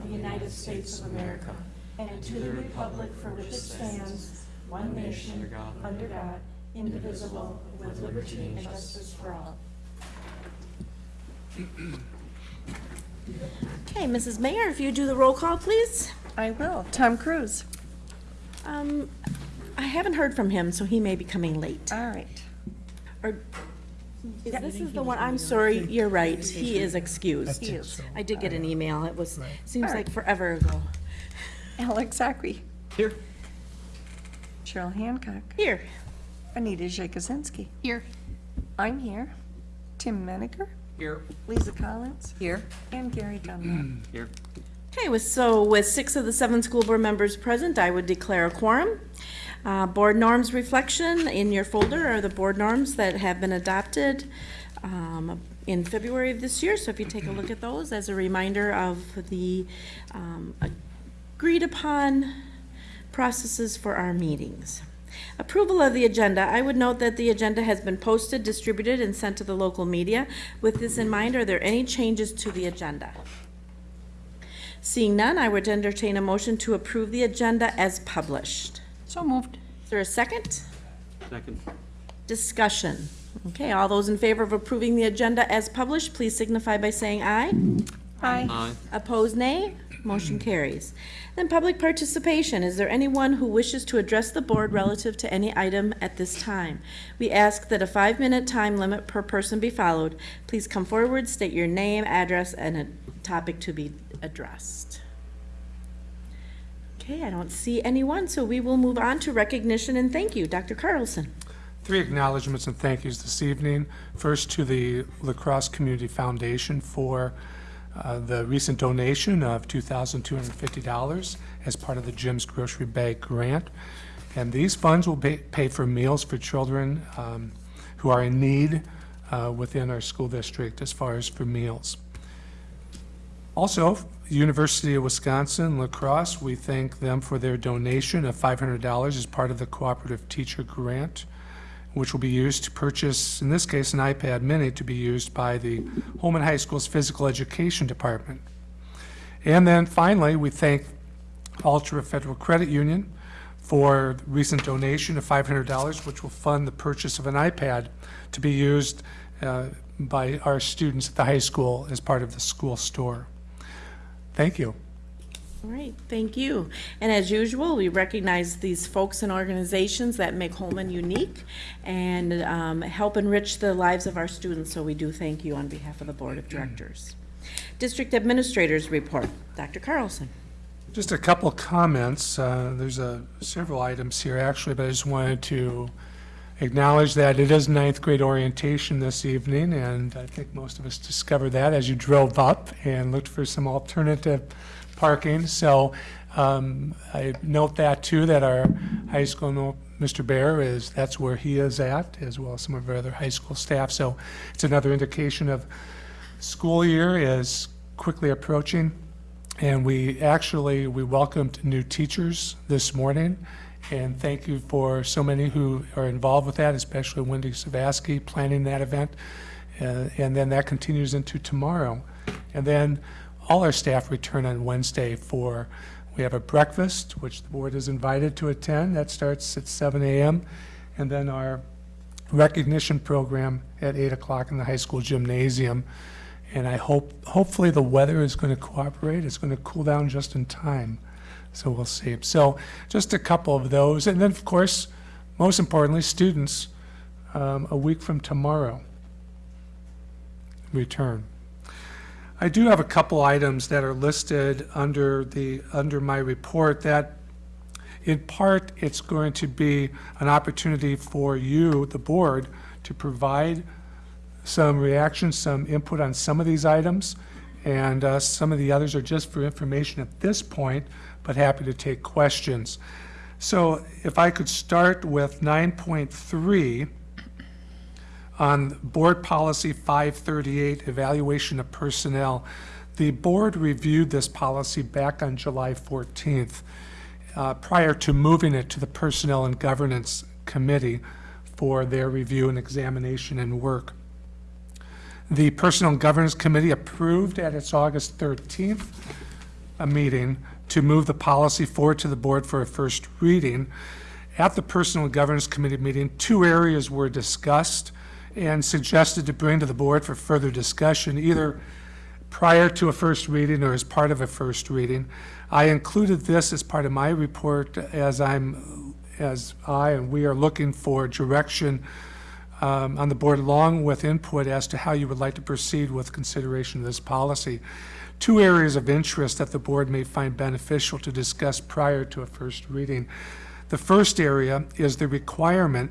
of the United States of America and to the republic for which it stands, one nation, under God, indivisible, with liberty and justice for all. Okay, Mrs. Mayor, if you do the roll call, please. I will. Tom Cruise. Um, I haven't heard from him, so he may be coming late. All right. Or, is this is the one, I'm sorry, you're right, he is excused. He is. I did get an email, it was, seems like forever ago. Alex Zachary. Here. Cheryl Hancock. Here, Anita Jakuzinski. Here. I'm here. Tim Meniger. Here. Lisa Collins. Here. And Gary Dunlap. Here. okay, with, so with six of the seven school board members present, I would declare a quorum. Uh, board norms reflection, in your folder are the board norms that have been adopted, um, in February of this year, so if you take a look at those as a reminder of the, um, agreed upon processes for our meetings. Approval of the agenda. I would note that the agenda has been posted, distributed, and sent to the local media. With this in mind, are there any changes to the agenda? Seeing none, I would entertain a motion to approve the agenda as published. So moved. Is there a second? Second. Discussion. Okay, all those in favor of approving the agenda as published, please signify by saying aye. Hi. Aye. Opposed, nay. Motion carries. Then public participation. Is there anyone who wishes to address the board relative to any item at this time? We ask that a five-minute time limit per person be followed. Please come forward, state your name, address, and a topic to be addressed. Okay, I don't see anyone, so we will move on to recognition and thank you. Dr. Carlson. Three acknowledgements and thank yous this evening. First to the La Crosse Community Foundation for uh, the recent donation of $2,250 as part of the Jim's Grocery Bag Grant. And these funds will pay pay for meals for children um, who are in need uh, within our school district as far as for meals. Also, University of Wisconsin La Crosse, we thank them for their donation of $500 as part of the Cooperative Teacher Grant, which will be used to purchase, in this case, an iPad mini to be used by the Holmen High School's Physical Education Department. And then finally, we thank Altra Federal Credit Union for recent donation of $500, which will fund the purchase of an iPad to be used uh, by our students at the high school as part of the school store. Thank you. All right, thank you. And as usual, we recognize these folks and organizations that make Holmen unique and um, help enrich the lives of our students, so we do thank you on behalf of the Board of Directors. District Administrators Report. Dr. Carlson. Just a couple comments. Uh, There's a, several items here actually, but I just wanted to acknowledge that it is ninth grade orientation this evening, and I think most of us discovered that as you drove up and looked for some alternative parking. So um, I note that too, that our high school, Mr. Bear is, that's where he is at, as well as some of our other high school staff. So it's another indication of school year is quickly approaching. And we actually, we welcomed new teachers this morning. And thank you for so many who are involved with that, especially Wendy Savaski planning that event. Uh, And then that continues into tomorrow. And then all our staff return on Wednesday for, we have a breakfast, which the board is invited to attend. That starts at 7 a.m. And then our recognition program at 8 o'clock in the high school gymnasium. And I hope, hopefully the weather is going to cooperate. It's going to cool down just in time. So we'll see. So just a couple of those. And then, of course, most importantly, students, um, a week from tomorrow, return. I do have a couple items that are listed under the, under my report that in part, it's going to be an opportunity for you, the board, to provide some reaction, some input on some of these items, and uh, some of the others are just for information at this point, but happy to take questions. So if I could start with 9.3 on Board Policy 538, Evaluation of Personnel. The board reviewed this policy back on July 14th, uh, prior to moving it to the Personnel and Governance Committee for their review and examination and work. The Personnel and Governance Committee approved at its August 13th a meeting to move the policy forward to the board for a first reading. At the Personal Governance Committee meeting, two areas were discussed and suggested to bring to the board for further discussion, either prior to a first reading or as part of a first reading. I included this as part of my report as I'm, as I and we are looking for direction um, on the board along with input as to how you would like to proceed with consideration of this policy. Two areas of interest that the board may find beneficial to discuss prior to a first reading. The first area is the requirement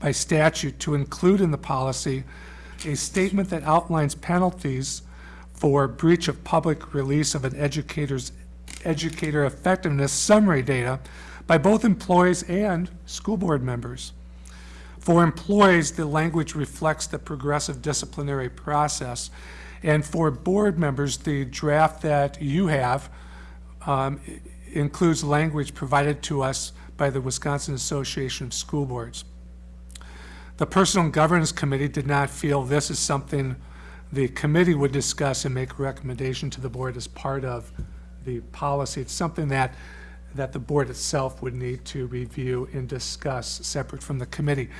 by statute to include in the policy a statement that outlines penalties for breach of public release of an educator's educator effectiveness summary data by both employees and school board members. For employees, the language reflects the progressive disciplinary process. And for board members, the draft that you have um, includes language provided to us by the Wisconsin Association of School Boards. The Personal Governance Committee did not feel this is something the committee would discuss and make a recommendation to the board as part of the policy. It's something that, that the board itself would need to review and discuss separate from the committee.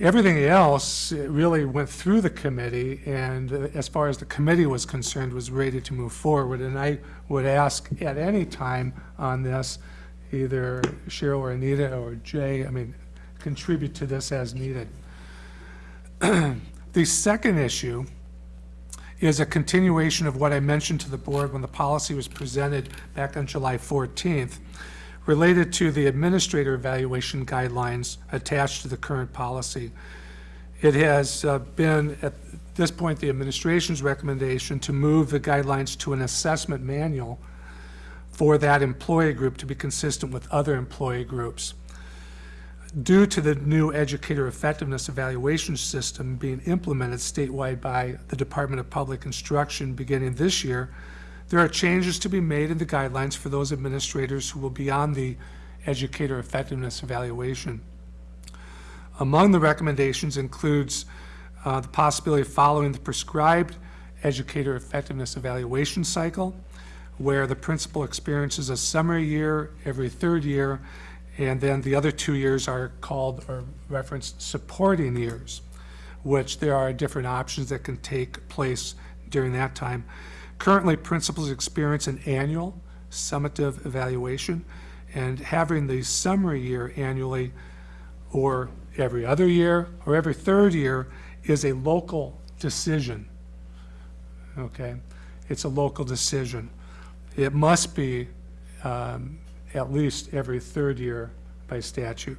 Everything else really went through the committee, and as far as the committee was concerned, was ready to move forward. And I would ask at any time on this, either Cheryl or Anita or Jay, I mean, contribute to this as needed. The second issue is a continuation of what I mentioned to the board when the policy was presented back on July 14th, related to the administrator evaluation guidelines attached to the current policy. It has uh, been, at this point, the administration's recommendation to move the guidelines to an assessment manual for that employee group to be consistent with other employee groups. Due to the new educator effectiveness evaluation system being implemented statewide by the Department of Public Instruction beginning this year, there are changes to be made in the guidelines for those administrators who will be on the educator effectiveness evaluation. Among the recommendations includes uh, the possibility of following the prescribed educator effectiveness evaluation cycle, where the principal experiences a summer year every third year, and then the other two years are called or referenced supporting years, which there are different options that can take place during that time. Currently, principals experience an annual summative evaluation, and having the summary year annually or every other year or every third year is a local decision. Okay? It's a local decision. It must be um, at least every third year by statute.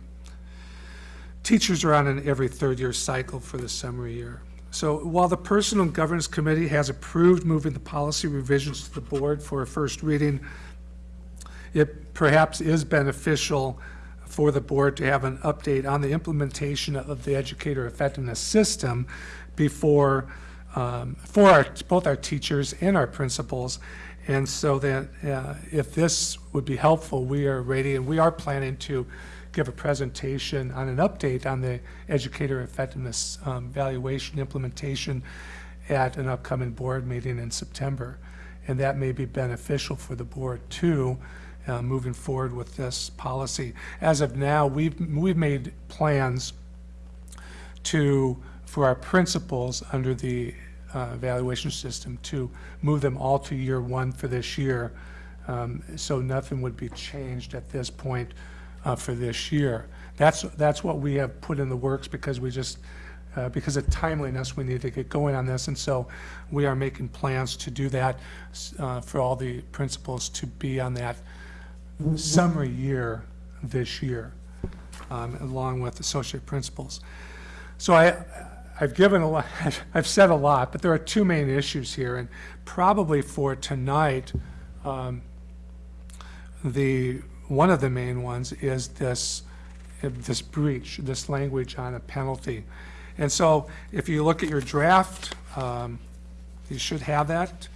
Teachers are on an every third year cycle for the summary year. So while the Personal Governance Committee has approved moving the policy revisions to the board for a first reading, it perhaps is beneficial for the board to have an update on the implementation of the educator effectiveness system before, um, for our, both our teachers and our principals. And so that uh, if this would be helpful, we are ready, and we are planning to give a presentation on an update on the educator effectiveness um, evaluation implementation at an upcoming board meeting in September. And that may be beneficial for the board too, uh, moving forward with this policy. As of now, we've, we've made plans to, for our principals under the uh, evaluation system, to move them all to year one for this year. Um, So nothing would be changed at this point uh, for this year. That's, that's what we have put in the works because we just, uh, because of timeliness, we need to get going on this. And so we are making plans to do that uh, for all the principals to be on that summary year this year, um, along with associate principals. So I, I've given a lot, I've said a lot, but there are two main issues here, and probably for tonight, um, the, one of the main ones is this, this breach, this language on a penalty. And so if you look at your draft, um, you should have that,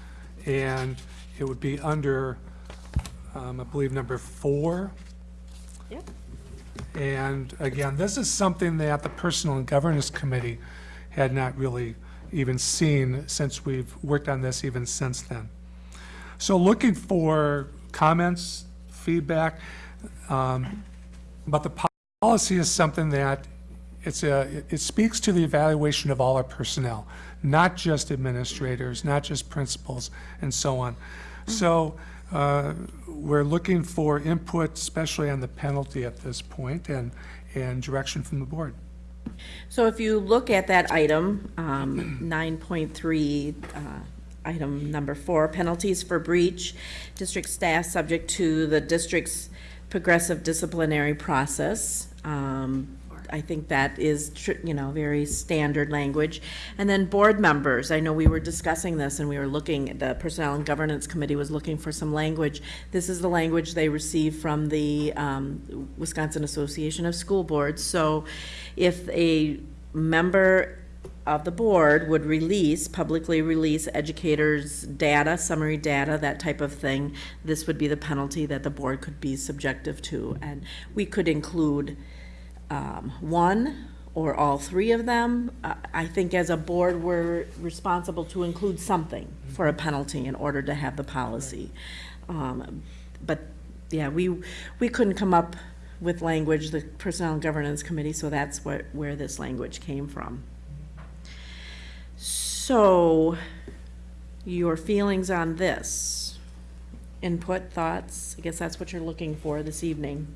and it would be under, um, I believe, number four. Yep. And again, this is something that the Personal and Governance Committee had not really even seen since we've worked on this even since then. So looking for comments, feedback, um, but the policy is something that it's a, it- speaks to the evaluation of all our personnel, not just administrators, not just principals, and so on. So uh, we're looking for input, especially on the penalty at this point, and, and direction from the board. So if you look at that item, um, 9.3, uh, item number four, penalties for breach, district staff subject to the district's progressive disciplinary process. Um, I think that is, you know, very standard language. And then board members, I know we were discussing this and we were looking, the Personnel and Governance Committee was looking for some language. This is the language they received from the um, Wisconsin Association of School Boards. So if a member of the board would release, publicly release educators' data, summary data, that type of thing, this would be the penalty that the board could be subjective to. And we could include um, one or all three of them. I I think as a board, we're responsible to include something for a penalty in order to have the policy. Um, But, yeah, we, we couldn't come up with language, the Personnel and Governance Committee, so that's what, where this language came from. So, your feelings on this? Input, thoughts? I guess that's what you're looking for this evening.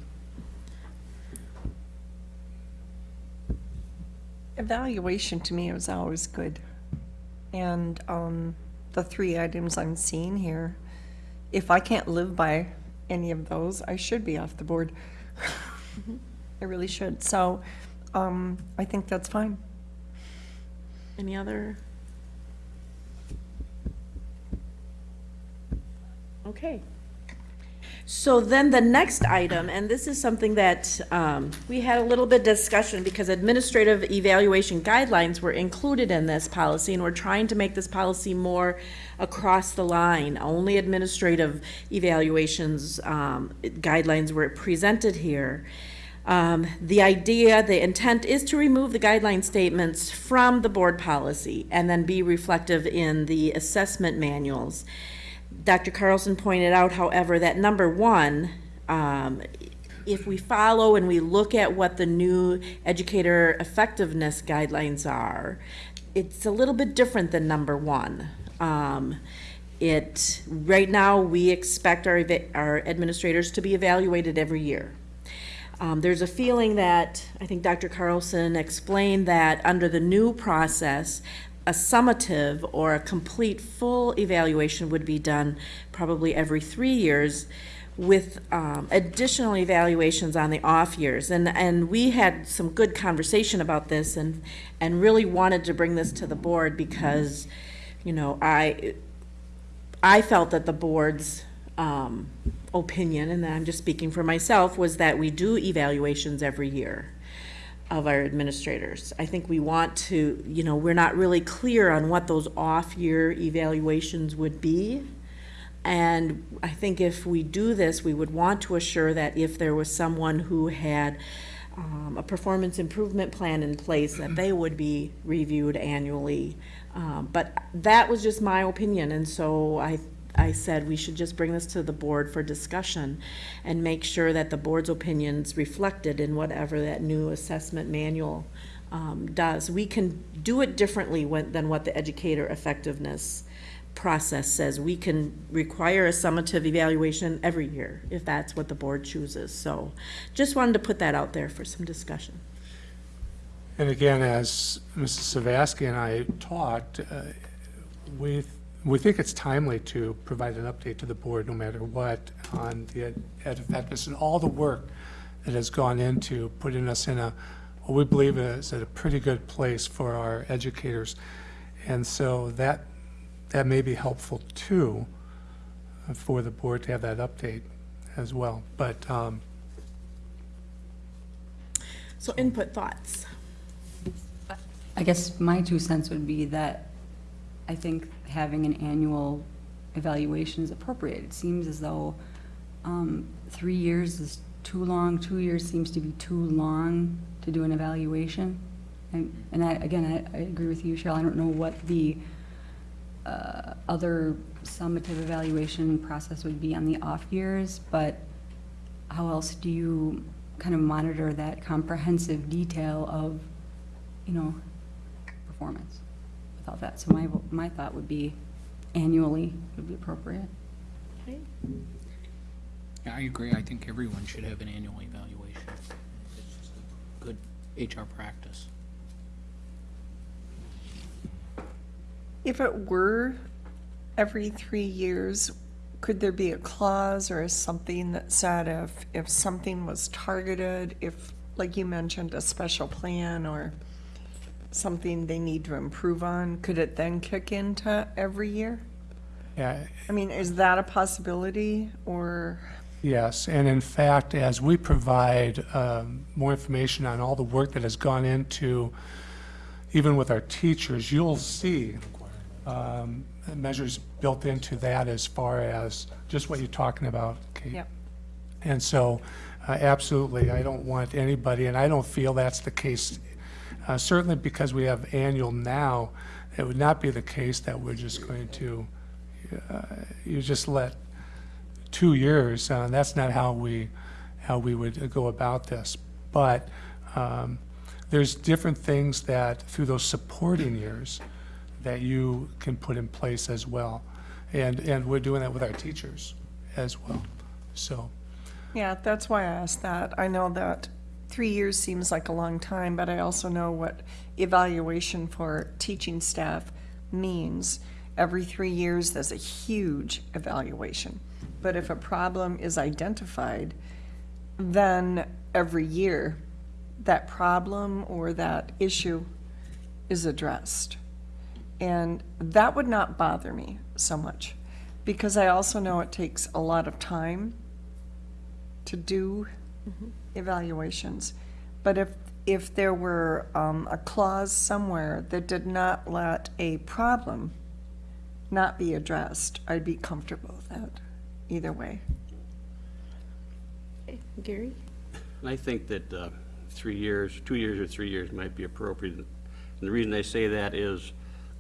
Evaluation to me is always good. And um, the three items I'm seeing here, if I can't live by any of those, I should be off the board. I really should. So um, I think that's fine. Any other? Okay. So then the next item, and this is something that um, we had a little bit discussion because administrative evaluation guidelines were included in this policy, and we're trying to make this policy more across the line. Only administrative evaluations um, guidelines were presented here. Um, The idea, the intent is to remove the guideline statements from the board policy and then be reflective in the assessment manuals. Dr. Carlson pointed out, however, that number one, um, if we follow and we look at what the new educator effectiveness guidelines are, it's a little bit different than number one. Um, it, right now, we expect our, our administrators to be evaluated every year. Um, there's a feeling that, I think Dr. Carlson explained that under the new process, a summative or a complete full evaluation would be done probably every three years with um, additional evaluations on the off years. And, and we had some good conversation about this and, and really wanted to bring this to the board because, you know, I, I felt that the board's um, opinion, and I'm just speaking for myself, was that we do evaluations every year of our administrators. I think we want to, you know, we're not really clear on what those off-year evaluations would be. And I think if we do this, we would want to assure that if there was someone who had um, a performance improvement plan in place, that they would be reviewed annually. Um, But that was just my opinion, and so I, I said we should just bring this to the board for discussion and make sure that the board's opinions reflected in whatever that new assessment manual um, does. We can do it differently when- than what the educator effectiveness process says. We can require a summative evaluation every year if that's what the board chooses. So just wanted to put that out there for some discussion. And again, as Mrs. Savaski and I talked, uh, we, we think it's timely to provide an update to the board, no matter what, on the ed ed effectiveness and all the work that has gone into putting us in a, what we believe is at a pretty good place for our educators. And so that, that may be helpful too, for the board to have that update as well. But, um, So input thoughts. I guess my two cents would be that I think having an annual evaluation is appropriate. It seems as though um, three years is too long, two years seems to be too long to do an evaluation. And and I, again, I I agree with you, Cheryl, I don't know what the uh, other summative evaluation process would be on the off years, but how else do you kind of monitor that comprehensive detail of, you know, performance without that? So my, my thought would be annually would be appropriate. Yeah, I agree. I think everyone should have an annual evaluation. It's just a good HR practice. If it were every three years, could there be a clause or something that said if, if something was targeted, if, like you mentioned, a special plan or something they need to improve on, could it then kick into every year? Yeah, I mean, is that a possibility or? Yes, and in fact, as we provide um, more information on all the work that has gone into, even with our teachers, you'll see um, measures built into that as far as just what you're talking about, Kate. Yep. And so, uh, absolutely, I don't want anybody, and I don't feel that's the case, uh, certainly because we have annual now, it would not be the case that we're just going to, uh, you just let two years, uh, that's not how we, how we would go about this. But um, there's different things that, through those supporting years, that you can put in place as well. And, and we're doing that with our teachers as well, so. Yeah, that's why I asked that. I know that three years seems like a long time, but I also know what evaluation for teaching staff means. Every three years, there's a huge evaluation. But if a problem is identified, then every year, that problem or that issue is addressed. And that would not bother me so much, because I also know it takes a lot of time to do mm-hmm. Evaluations. But if, if there were um, a clause somewhere that did not let a problem not be addressed, I'd be comfortable with that, either way. Gary? And I think that uh, three years, two years or three years might be appropriate. And the reason I say that is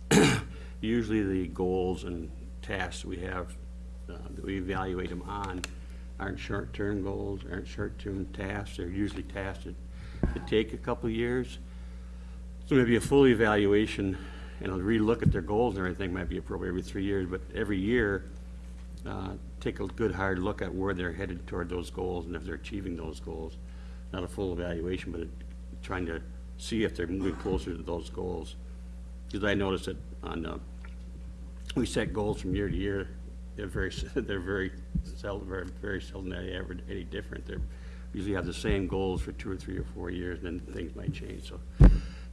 usually the goals and tasks we have, uh, that we evaluate them on aren't short-term goals, aren't short-term tasks. They're usually tasks that, take a couple years. So maybe a full evaluation and a relook at their goals and everything might be appropriate every three years, but every year, uh, take a good hard look at where they're headed toward those goals and if they're achieving those goals. Not a full evaluation, but trying to see if they're moving closer to those goals. Because I noticed that on, uh, we set goals from year to year, they're very, they're very seldom, very, very seldom any ever any different. They're, usually have the same goals for two or three or four years, and then things might change, so.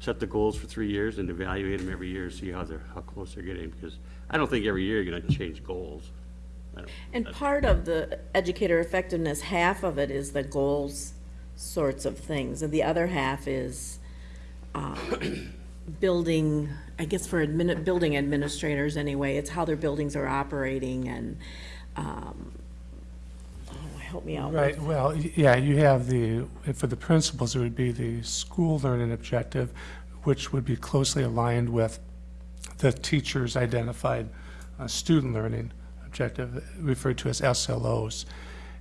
Set the goals for three years and evaluate them every year, see how they're, how close they're getting, because I don't think every year you're gonna change goals. I don't- And that's- part of the educator effectiveness, half of it is the goals sorts of things, and the other half is um, building, I guess for admin, building administrators anyway, it's how their buildings are operating and, um, oh, help me out. Right, well, yeah, you have the, for the principals, it would be the school learning objective, which would be closely aligned with the teacher's identified uh, student learning objective, referred to as SLOs.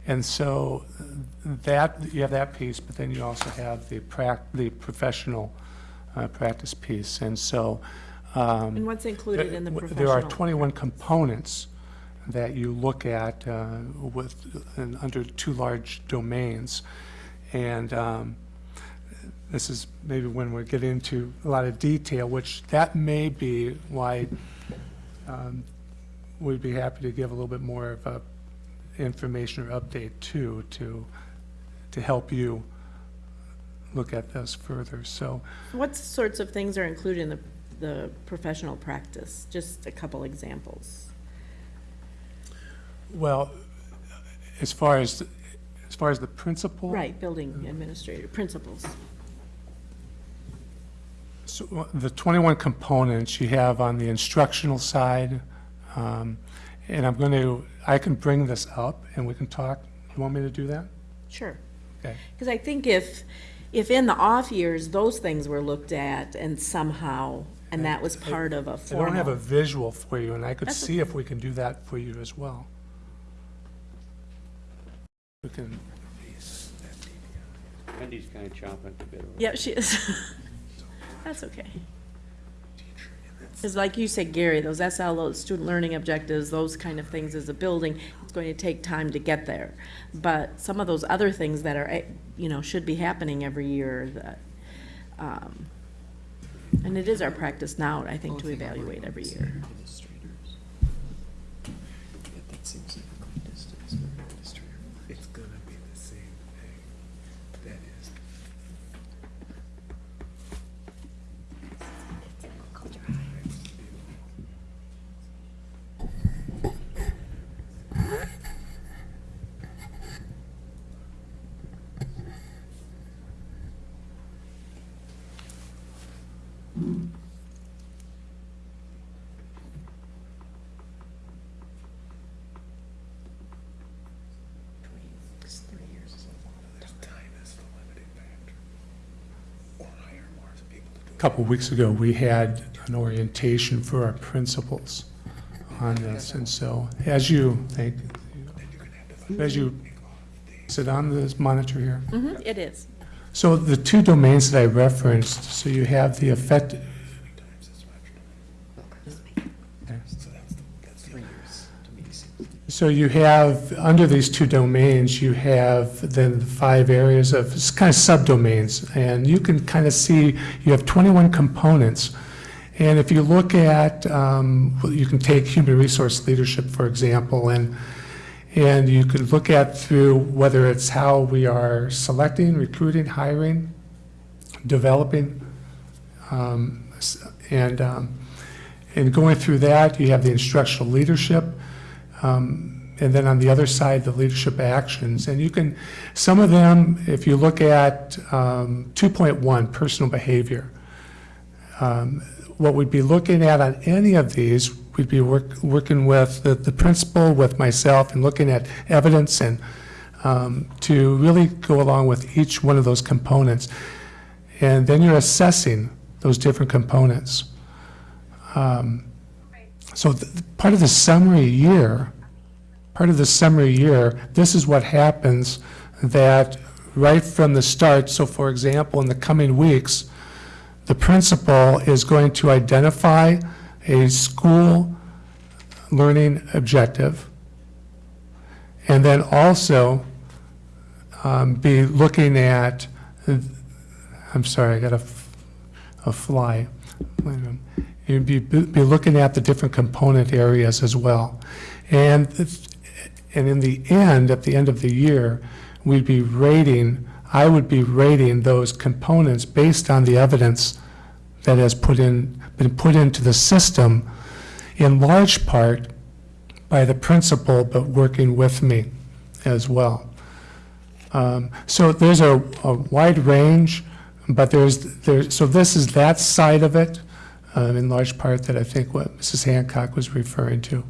And so uh, that, you have that piece, but then you also have the prac, the professional uh, practice piece. And so. um, And what's included in the There- There are professional? 21 components that you look at uh, with, and under two large domains. And um, this is maybe when we get into a lot of detail, which that may be why um, we'd be happy to give a little bit more of a information or update too, to, to help you look at this further. So What sorts of things are included in the, the professional practice? Just a couple examples. Well, as far as, as far as the principal? Right, building administrator, principals. So uh, the 21 components you have on the instructional side, um, and I'm going to, I can bring this up and we can talk. You want me to do that? Sure. Okay. Because I think if, if in the off years, those things were looked at and somehow, and that was part of a I don't have a formal. visual for you, and I could That's see if we can do that for you as well. We can, Wendy's kind of chomping at the bit. over Yeah, she is. That's okay. Because like you said, Gary, those SLO, student learning objectives, those kind of things as a building, it's going to take time to get there. But some of those other things that are, eh, you know, should be happening every year, that, um, and it is our practice now, I think, to evaluate every year. It's gonna be the same thing. That is. Time is the limiting factor. Or hire more people to do a couple weeks ago, we had an orientation for our principals on this, and so, as you, thank, as you, sit on this monitor here? Mhm, It is. So the two domains that I referenced, so you have the effect, times as much. Okay. So that's, the- that's the years to me seems. So you have, under these two domains, you have then the five areas of, kind of subdomains, and you can kind of see, you have 21 components. And if you look at, um, you can take human resource leadership, for example, and, and you could look at through whether it's how we are selecting, recruiting, hiring, developing, um, and, um, and going through that, you have the instructional leadership, um, and then on the other side, the leadership actions. And you can, some of them, if you look at um, 2.1, personal behavior, um, what we'd be looking at on any of these, we'd be work- working with the the principal, with myself, and looking at evidence and um, to really go along with each one of those components. And then you're assessing those different components. Um, So part of the summary year, part of the summary year, this is what happens that right from the start, so for example, in the coming weeks, the principal is going to identify a school learning objective, and then also um, be looking at, I'm sorry, I got a, a fly. Wait a minute. You'd be, be looking at the different component areas as well. And, and in the end, at the end of the year, we'd be rating, I would be rating those components based on the evidence that has put in, been put into the system, in large part by the principal, but working with me as well. Um, So there's a, a wide range, but there's, there's, so this is that side of it, um, in large part that I think what Mrs. Hancock was referring to.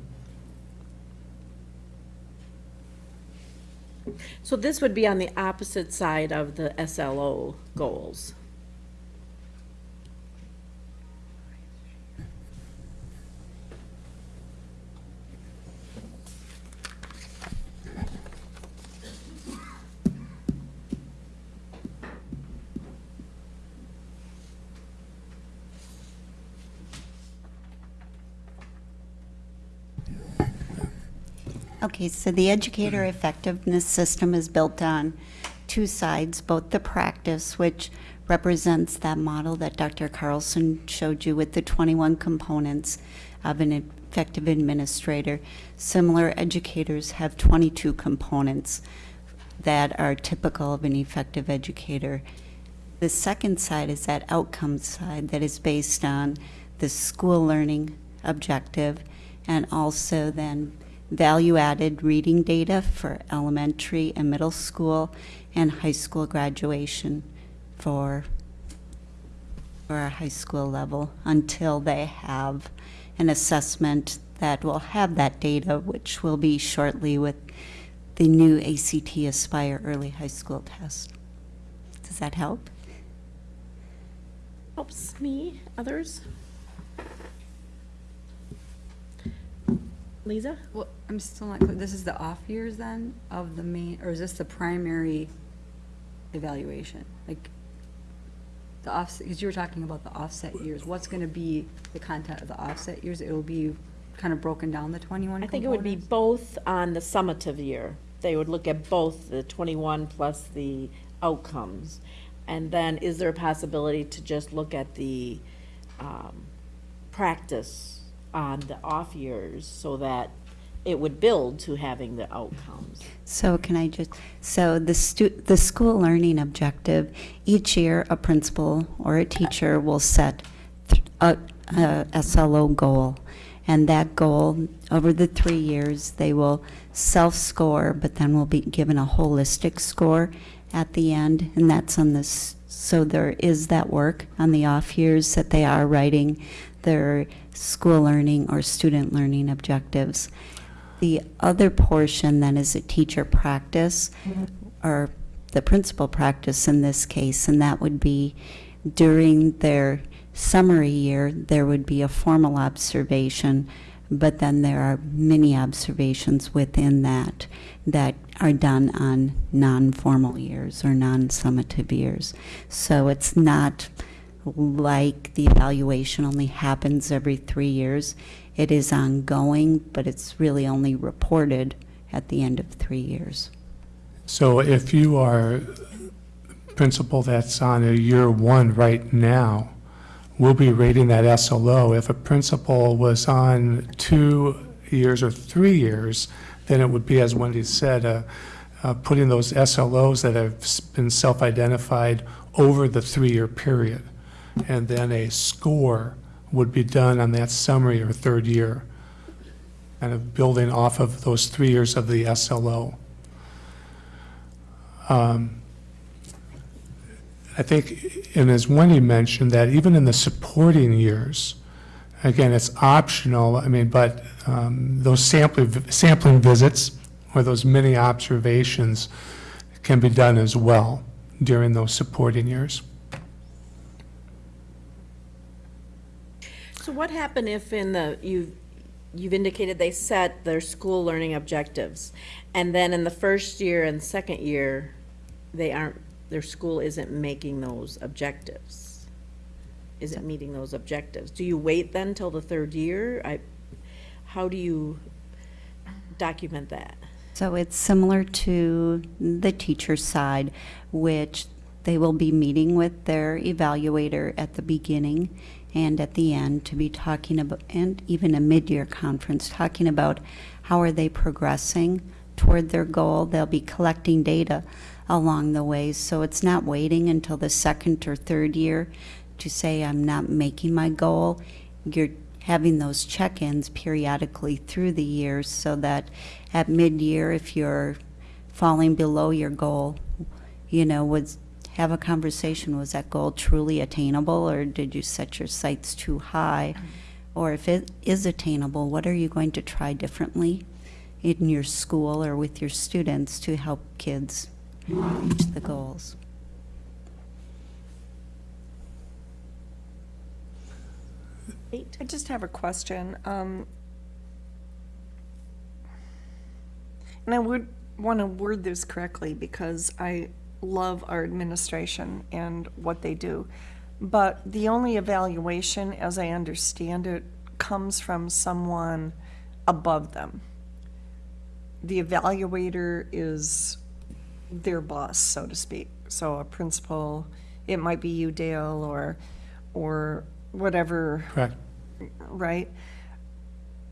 So this would be on the opposite side of the SLO goals. Okay, so the educator effectiveness system is built on two sides, both the practice, which represents that model that Dr. Carlson showed you with the 21 components of an effective administrator. Similar educators have 22 components that are typical of an effective educator. The second side is that outcome side that is based on the school learning objective and also then value-added reading data for elementary and middle school and high school graduation for, for our high school level until they have an assessment that will have that data, which will be shortly with the new ACT Aspire Early High School test. Does that help? Helps me, others? Lisa? Well, I'm still not clear, this is the off years then of the main, or is this the primary evaluation? Like, the offset, because you were talking about the offset years, what's gonna be the content of the offset years? It'll be kind of broken down, the twenty-one I think it would be components? both on the summative year. They would look at both the 21 plus the outcomes. And then is there a possibility to just look at the um, practice on the off years so that it would build to having the outcomes? So can I just, so the stu, the school learning objective, each year a principal or a teacher will set a, a SLO goal. And that goal, over the three years, they will self-score, but then will be given a holistic score at the end, and that's on this, so there is that work on the off years that they are writing their school learning or student learning objectives. The other portion then is a teacher practice, mm-hmm. or the principal practice in this case, and that would be during their summary year, there would be a formal observation, but then there are many observations within that that are done on non-formal years or non-summative years. So it's not like the evaluation only happens every three years. It is ongoing, but it's really only reported at the end of three years. So if you are principal that's on a year one right now, we'll be rating that SLO. If a principal was on two years or three years, then it would be, as Wendy said, uh, uh, putting those SLOs that have been self-identified over the three-year period. And then a score would be done on that summary or third year, kind of building off of those three years of the SLO. Um, I think, and as Wendy mentioned, that even in the supporting years, again, it's optional, I mean, but um, those sampling, sampling visits or those mini observations can be done as well during those supporting years. So what happened if in the, you, you've indicated they set their school learning objectives, and then in the first year and second year, they aren't, their school isn't making those objectives? Isn't meeting those objectives? Do you wait then till the third year? I, how do you document that? So it's similar to the teacher side, which they will be meeting with their evaluator at the beginning and at the end to be talking about, and even a mid-year conference, talking about how are they progressing toward their goal. They'll be collecting data along the way, so it's not waiting until the second or third year to say, I'm not making my goal. You're having those check-ins periodically through the years so that at mid-year, if you're falling below your goal, you know, would have a conversation, was that goal truly attainable or did you set your sights too high? Or if it is attainable, what are you going to try differently in your school or with your students to help kids reach the goals? I just have a question. Um, And I would want to word this correctly because I love our administration and what they do. But the only evaluation, as I understand it, comes from someone above them. The evaluator is their boss, so to speak. So a principal, it might be you, Dale, or, or whatever Correct? right?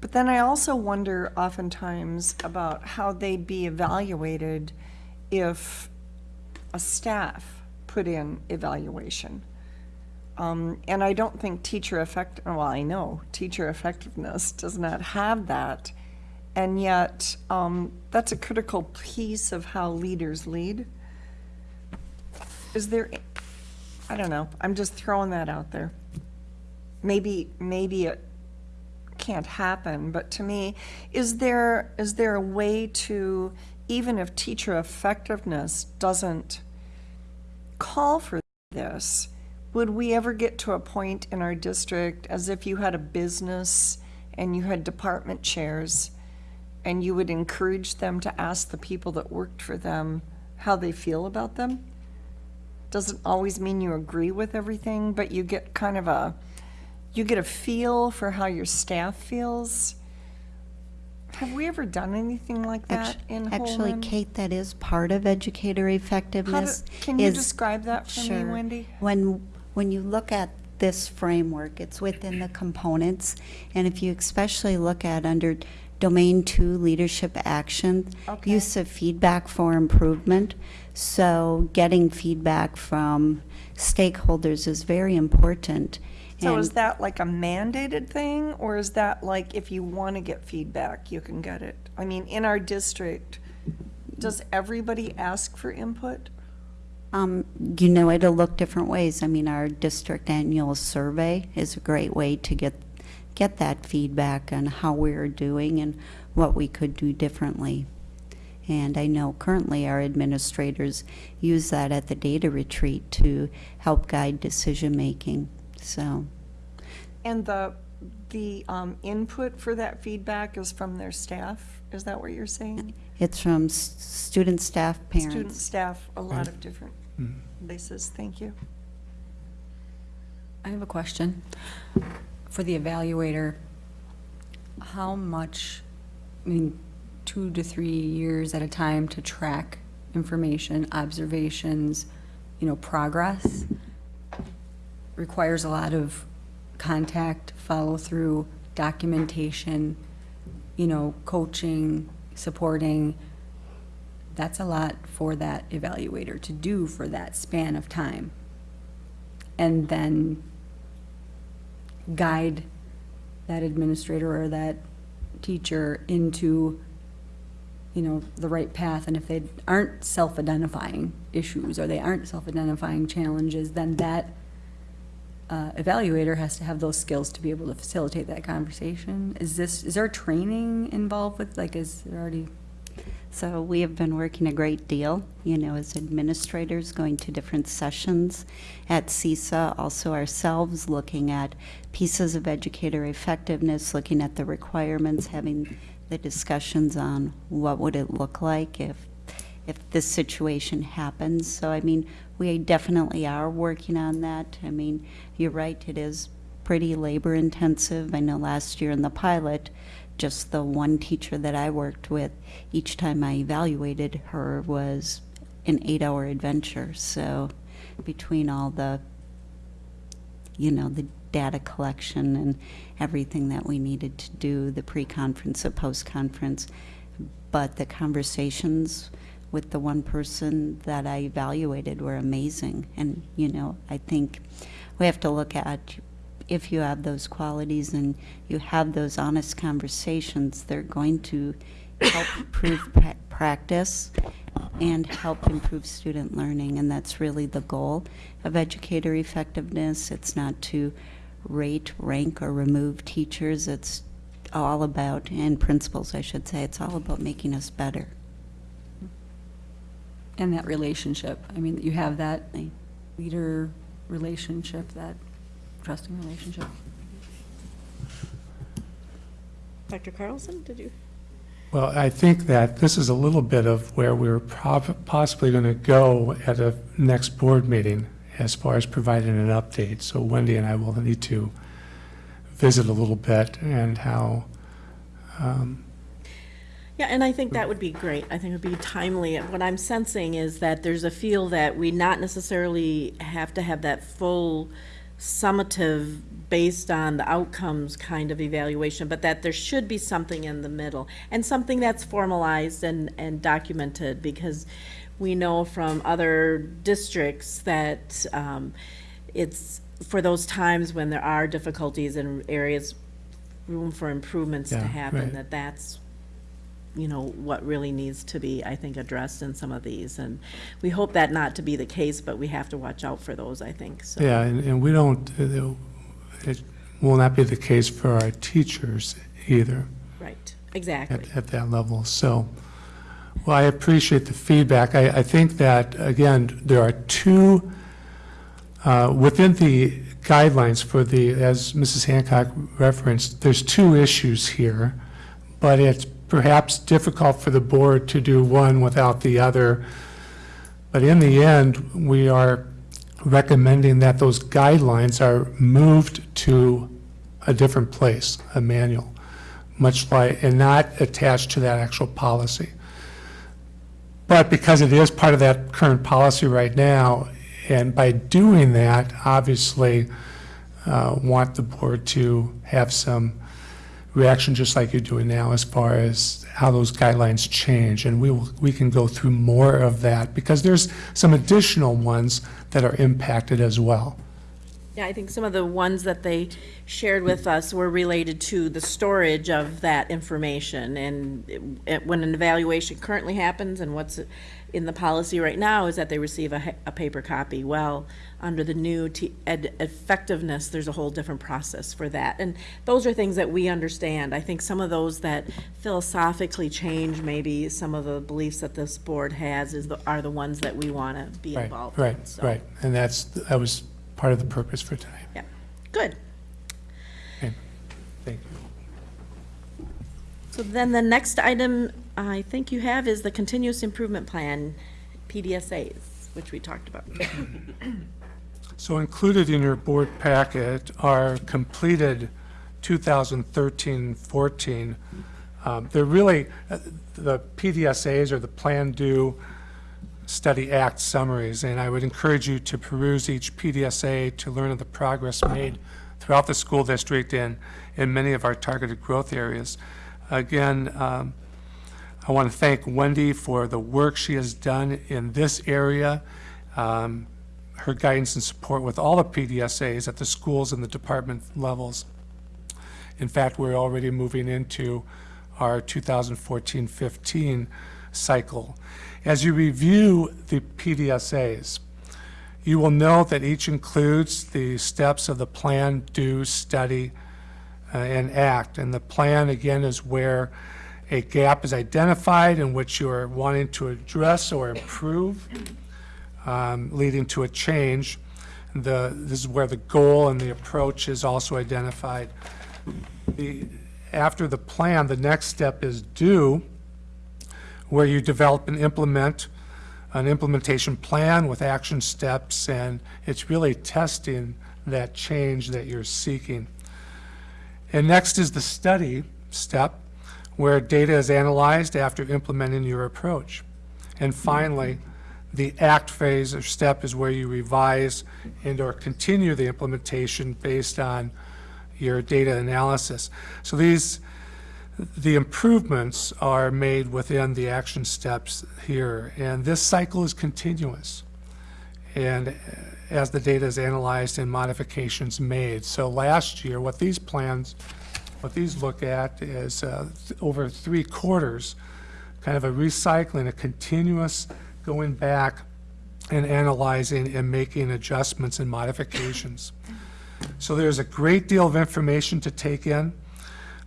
But then I also wonder oftentimes about how they'd be evaluated if a staff put in evaluation. Um, and I don't think teacher effect, well, I know, teacher effectiveness does not have that. And yet, um, that's a critical piece of how leaders lead. Is there, I don't know, I'm just throwing that out there. Maybe, maybe it can't happen, but to me, is there, is there a way to, even if teacher effectiveness doesn't call for this, would we ever get to a point in our district as if you had a business and you had department chairs and you would encourage them to ask the people that worked for them how they feel about them? Doesn't always mean you agree with everything, but you get kind of a, you get a feel for how your staff feels. Have we ever done anything like that Actu- in Actually, Holmen? Kate, that is part of educator How do- effectiveness. Can you is- describe that for me, Wendy? When, when you look at this framework, it's within the components, and if you especially look at under domain two, leadership action, Okay. use of feedback for improvement. So getting feedback from stakeholders is very important. So is And- that like a mandated thing, or is that like if you want to get feedback, you can get it? I mean, in our district, does everybody ask for input? Um, you know, it'll look different ways. I mean, our district annual survey is a great way to get, get that feedback on how we're doing and what we could do differently. And I know currently our administrators use that at the data retreat to help guide decision-making, so. And the, the um, input for that feedback is from their staff? Is that what you're saying? It's from s- student, staff, parents. Student, staff, a lot of different places. Thank you. I have a question. For the evaluator, how much, I mean, two to three years at a time to track information, observations, you know, progress, requires a lot of contact, follow-through, documentation, you know, coaching, supporting. That's a lot for that evaluator to do for that span of time. And then guide that administrator or that teacher into, you know, the right path. And if they aren't self-identifying issues or they aren't self-identifying challenges, then that uh, evaluator has to have those skills to be able to facilitate that conversation. Is this, is there training involved with, like, is there already? So we have been working a great deal, you know, as administrators, going to different sessions at CESA, also ourselves, looking at pieces of educator effectiveness, looking at the requirements, having the discussions on what would it look like if, if this situation happens. So, I mean, we definitely are working on that. I mean, you're right, it is pretty labor intensive. I know last year in the pilot, just the one teacher that I worked with, each time I evaluated her was an eight-hour adventure. So between all the, you know, the data collection and everything that we needed to do, the pre-conference, the post-conference, but the conversations with the one person that I evaluated were amazing. And, you know, I think we have to look at if you have those qualities and you have those honest conversations, they're going to help improve pra- practice and help improve student learning. And that's really the goal of educator effectiveness. It's not to rate, rank, or remove teachers. It's all about, and principals, I should say, it's all about making us better. And that relationship, I mean, you have that leader relationship, that trusting relationship. Dr. Carlson, did you? Well, I think that this is a little bit of where we're possibly going to go at a next board meeting as far as providing an update. So Wendy and I will need to visit a little bit and how, um, Yeah, and I think that would be great. I think it would be timely. What I'm sensing is that there's a feel that we not necessarily have to have that full summative based on the outcomes kind of evaluation, but that there should be something in the middle and something that's formalized and, and documented because we know from other districts that um, it's for those times when there are difficulties and areas, room for improvements to happen, right. that that's you know, what really needs to be, I think, addressed in some of these. And we hope that not to be the case, but we have to watch out for those, I think, so. yeah, and, and we don't, uh, it will not be the case for our teachers either Right, exactly. at, at that level. So Well, I appreciate the feedback. I, I think that, again, there are two, uh, within the guidelines for the, as Mrs. Hancock referenced, there's two issues here, but it's perhaps difficult for the board to do one without the other. But in the end, we are recommending that those guidelines are moved to a different place, a manual, much like, and not attached to that actual policy. But because it is part of that current policy right now, and by doing that, obviously, uh, want the board to have some reaction, just like you're doing now, as far as how those guidelines change. And we will, we can go through more of that, because there's some additional ones that are impacted as well. Yeah, I think some of the ones that they shared with us were related to the storage of that information. And it- it- when an evaluation currently happens and what's in the policy right now is that they receive a, a paper copy. Well, under the new effectiveness, there's a whole different process for that. And those are things that we understand. I think some of those that philosophically change maybe some of the beliefs that this board has is, the- are the ones that we want to be Right, involved in. right, So, right. And that's, that was part of the purpose for tonight. Yeah, good. Okay. Thank you. So then the next item I think you have is the continuous improvement plan, PDSAs, which we talked about. So included in your board packet are completed 2013-14. Um, They're really, uh, the PDSAs or the Plan Do Study Act summaries, and I would encourage you to peruse each PDSA to learn of the progress made throughout the school district and in many of our targeted growth areas. Again, um, I want to thank Wendy for the work she has done in this area, um, her guidance and support with all the PDSAs at the schools and the department levels. In fact, we're already moving into our 2014-15 cycle. As you review the PDSAs, you will note that each includes the steps of the plan, do, study, uh, and act. And the plan, again, is where a gap is identified in which you are wanting to address or improve, um, leading to a change. The, this is where the goal and the approach is also identified. The, after the plan, the next step is do, where you develop and implement an implementation plan with action steps, and it's really testing that change that you're seeking. And next is the study step, where data is analyzed after implementing your approach. And finally, the act phase or step is where you revise and or continue the implementation based on your data analysis. So these, the improvements are made within the action steps here, and this cycle is continuous. And as the data is analyzed and modifications made. So last year, what these plans, what these look at is uh, th- over three quarters, kind of a recycling, a continuous going back and analyzing and making adjustments and modifications. So there's a great deal of information to take in,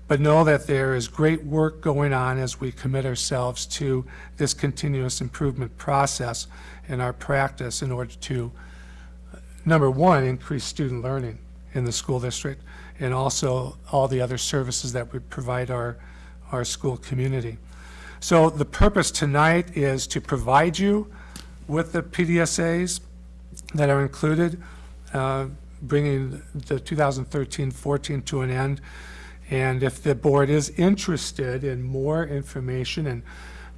but know that there is great work going on as we commit ourselves to this continuous improvement process in our practice in order to, number one, increase student learning in the school district, and also all the other services that we provide our, our school community. So the purpose tonight is to provide you with the PDSAs that are included, uh, bringing the 2013-14 to an end. And if the board is interested in more information and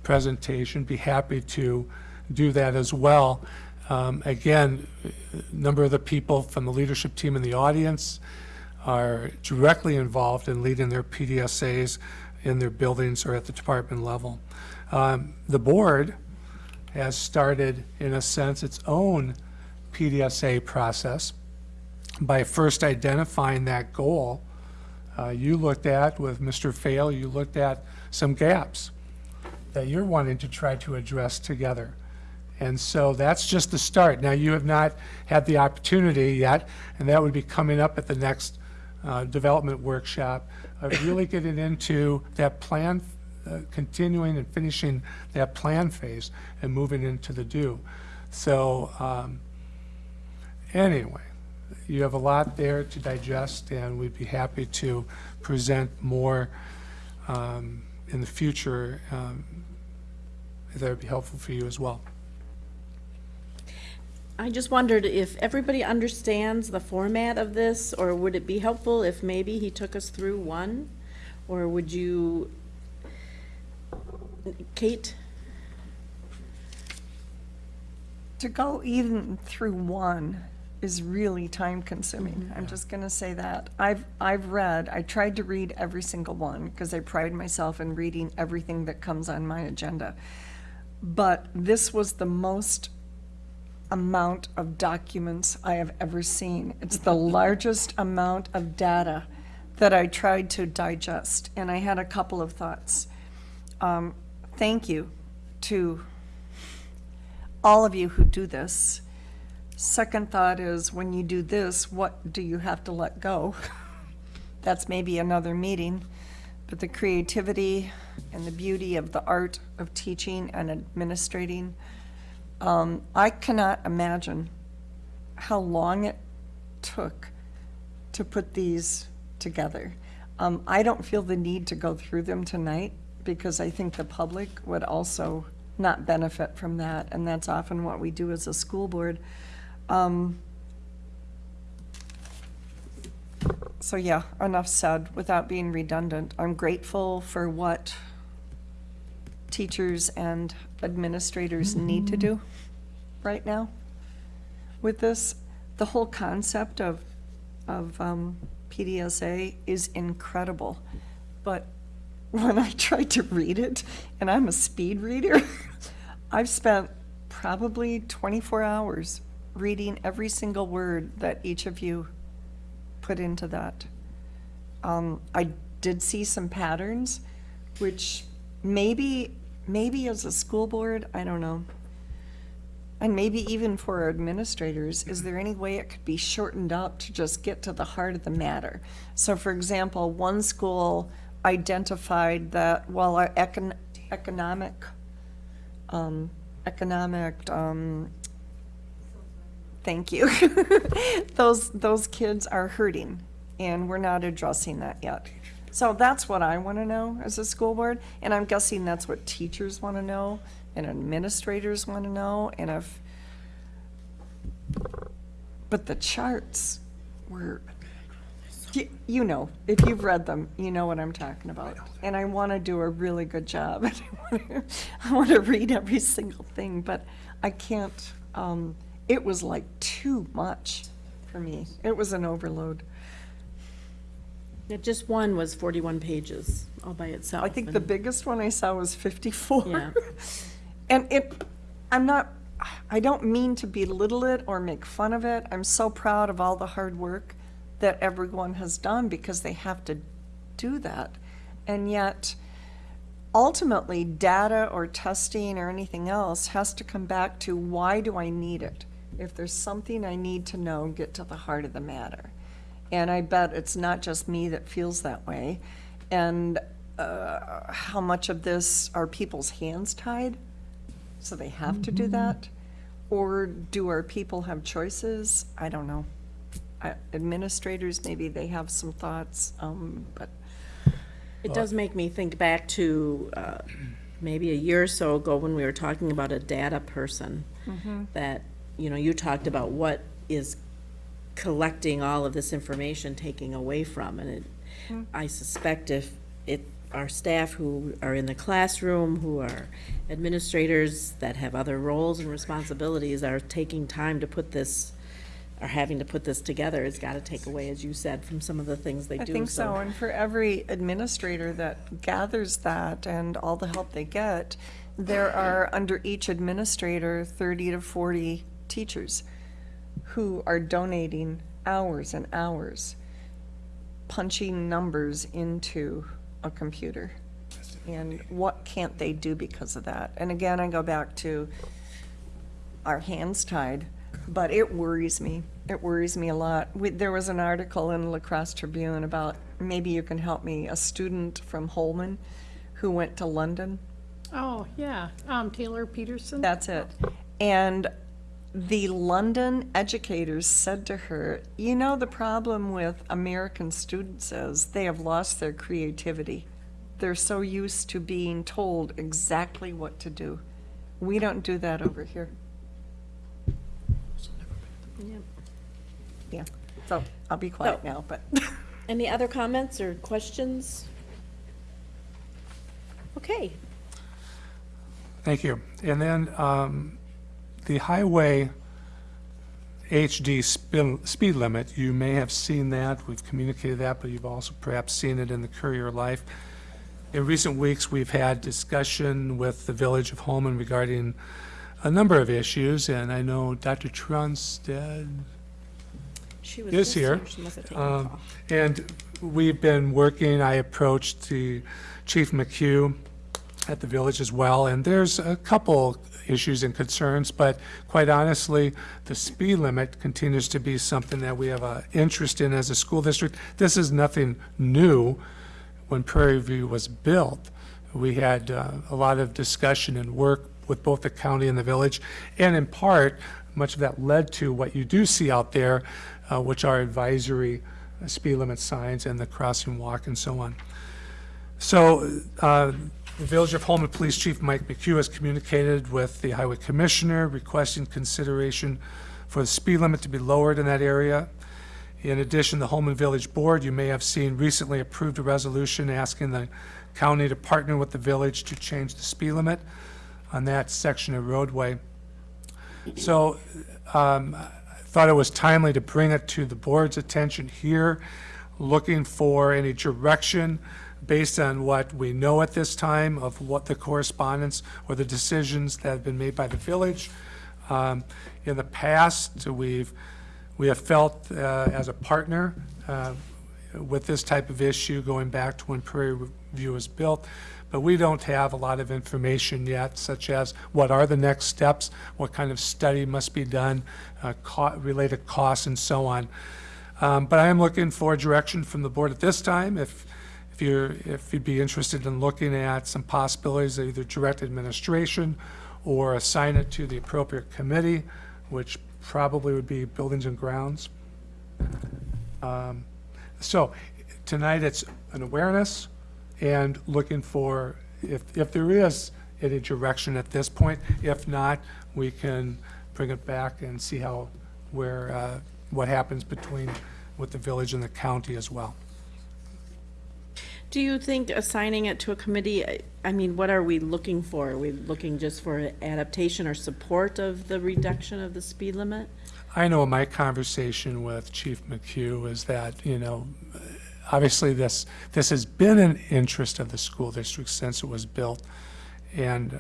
presentation, be happy to do that as well. Um, Again, a number of the people from the leadership team in the audience are directly involved in leading their PDSAs in their buildings or at the department level. Um, The board has started, in a sense, its own PDSA process by first identifying that goal. Uh, You looked at, with Mr. Fail, you looked at some gaps that you're wanting to try to address together. And so that's just the start. Now, you have not had the opportunity yet, and that would be coming up at the next uh, development workshop, of really getting into that plan uh, continuing and finishing that plan phase and moving into the do. So, um, anyway, you have a lot there to digest, and we'd be happy to present more um, in the future um, that would be helpful for you as well. I just wondered if everybody understands the format of this, or would it be helpful if maybe he took us through one? Or would you, Kate? To go even through one is really time consuming. Mm-hmm. I'm just gonna say that. I've, I've read, I tried to read every single one because I pride myself in reading everything that comes on my agenda. But this was the most amount of documents I have ever seen. It's the largest amount of data that I tried to digest, and I had a couple of thoughts. Um, Thank you to all of you who do this. Second thought is, when you do this, what do you have to let go? That's maybe another meeting, but the creativity and the beauty of the art of teaching and administrating, um, I cannot imagine how long it took to put these together. Um, I don't feel the need to go through them tonight because I think the public would also not benefit from that, and that's often what we do as a school board. Um, So yeah, enough said, without being redundant. I'm grateful for what teachers and administrators need to do right now with this. The whole concept of, of um, PDSA is incredible, but when I tried to read it, and I'm a speed reader, I've spent probably 24 hours reading every single word that each of you put into that. Um, I did see some patterns, which maybe, maybe as a school board, I don't know. And maybe even for administrators, is there any way it could be shortened up to just get to the heart of the matter? So for example, one school identified that while our econ- economic, um, economic, um, thank you. Those, those kids are hurting, and we're not addressing that yet. So that's what I want to know as a school board, and I'm guessing that's what teachers want to know, and administrators want to know, and if, but the charts were, y- you know, if you've read them, you know what I'm talking about. And I want to do a really good job. I want to read every single thing, but I can't, um, it was like too much for me. It was an overload. Yeah, Just one was forty-one pages all by itself. I think the and- biggest one I saw was fifty-four. Yeah. And it, I'm not, I don't mean to belittle it or make fun of it. I'm so proud of all the hard work that everyone has done because they have to do that. And yet, ultimately, data or testing or anything else has to come back to why do I need it? If there's something I need to know, get to the heart of the matter. And I bet it's not just me that feels that way. And uh, how much of this are people's hands tied? So they have to do that? Or do our people have choices? I don't know. I- Administrators, maybe they have some thoughts, um, but It does make me think back to uh, maybe a year or so ago when we were talking about a data person. That, you know, you talked about what is collecting all of this information taking away from. And it, hmm. I suspect if it, our staff who are in the classroom, who are administrators that have other roles and responsibilities are taking time to put this, are having to put this together, it's got to take away, as you said, from some of the things they I do. I think so. And for every administrator that gathers that and all the help they get, there are, under each administrator, 30 to 40 teachers who are donating hours and hours, punching numbers into a computer. And what can't they do because of that? And again, I go back to our hands tied, but it worries me. It worries me a lot. We, there was an article in La Crosse Tribune about, maybe you can help me, a student from Holmen who went to London. Oh, yeah, um, Taylor Peterson? That's it. And the London educators said to her, you know, the problem with American students is they have lost their creativity. They're so used to being told exactly what to do. We don't do that over here. Yeah, Yeah. so I'll be quiet So- now, but. Any other comments or questions? Okay, Thank you. And then um, the highway HD spin- speed limit, you may have seen that, we've communicated that, but you've also perhaps seen it in the Courier Life. In recent weeks, we've had discussion with the Village of Holmen regarding a number of issues, and I know Dr. Trunstead she was is here. She must have taken a Um. And we've been working, I approached the Chief McHugh at the village as well, and there's a couple issues and concerns, but quite honestly, the speed limit continues to be something that we have an interest in as a school district. This is nothing new. When Prairie View was built, we had uh, a lot of discussion and work with both the county and the village, and in part, much of that led to what you do see out there, uh, which are advisory uh, speed limit signs and the crossing walk and so on. So uh, the Village of Holmen Police Chief Mike McHugh has communicated with the Highway Commissioner requesting consideration for the speed limit to be lowered in that area. In addition, the Holmen Village Board, you may have seen, recently approved a resolution asking the county to partner with the village to change the speed limit on that section of roadway. So um, I thought it was timely to bring it to the board's attention here, looking for any direction based on what we know at this time of what the correspondence or the decisions that have been made by the village. Um, In the past, we've, we have felt uh, as a partner uh, with this type of issue going back to when Prairie View was built, but we don't have a lot of information yet, such as what are the next steps, what kind of study must be done, uh, co- related costs and so on. Um, But I am looking for direction from the board at this time, if, if you're, if you'd be interested in looking at some possibilities, of either direct administration or assign it to the appropriate committee, which probably would be Buildings and Grounds. Um, So tonight, it's an awareness and looking for, if, if there is any direction at this point. If not, we can bring it back and see how, where, uh, what happens between, with the village and the county as well. Do you think assigning it to a committee, I- mean, what are we looking for? Are we looking just for adaptation or support of the reduction of the speed limit? I know my conversation with Chief McHugh is that, you know, obviously this, this has been an interest of the school district since it was built and,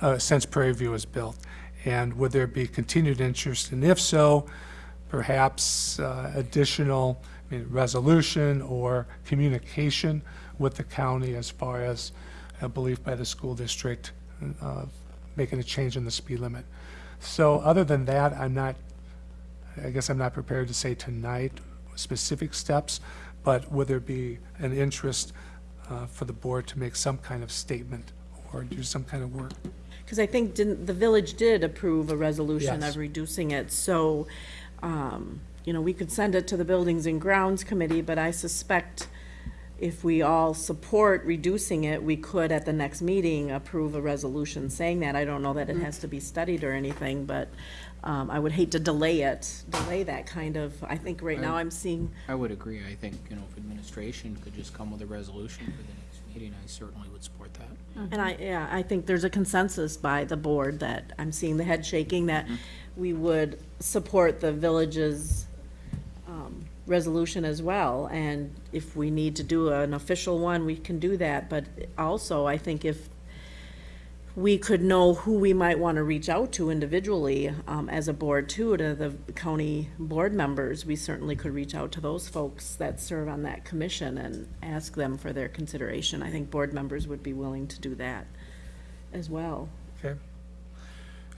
uh, since Prairie View was built. And would there be continued interest? And if so, perhaps uh, additional, I mean, resolution or communication with the county as far as a belief by the school district uh, making a change in the speed limit. So other than that, I'm not, I guess I'm not prepared to say tonight specific steps, but would there be an interest uh, for the board to make some kind of statement or do some kind of work? Because I think didn't, the village did approve a resolution Yes. of reducing it, so, um, you know, we could send it to the Buildings and Grounds Committee, but I suspect if we all support reducing it, we could at the next meeting approve a resolution saying that. I don't know that it has to be studied or anything, but, um, I would hate to delay it, delay that kind of, I think right now I'm seeing, I would agree. I think, you know, if administration could just come with a resolution for the next meeting, I certainly would support that. And I, yeah, I think there's a consensus by the board that, I'm seeing the head shaking, that we would support the village's resolution as well. And if we need to do an official one, we can do that. But also, I think if we could know who we might want to reach out to individually um, as a board too, to the county board members, we certainly could reach out to those folks that serve on that commission and ask them for their consideration. I think board members would be willing to do that as well. Okay.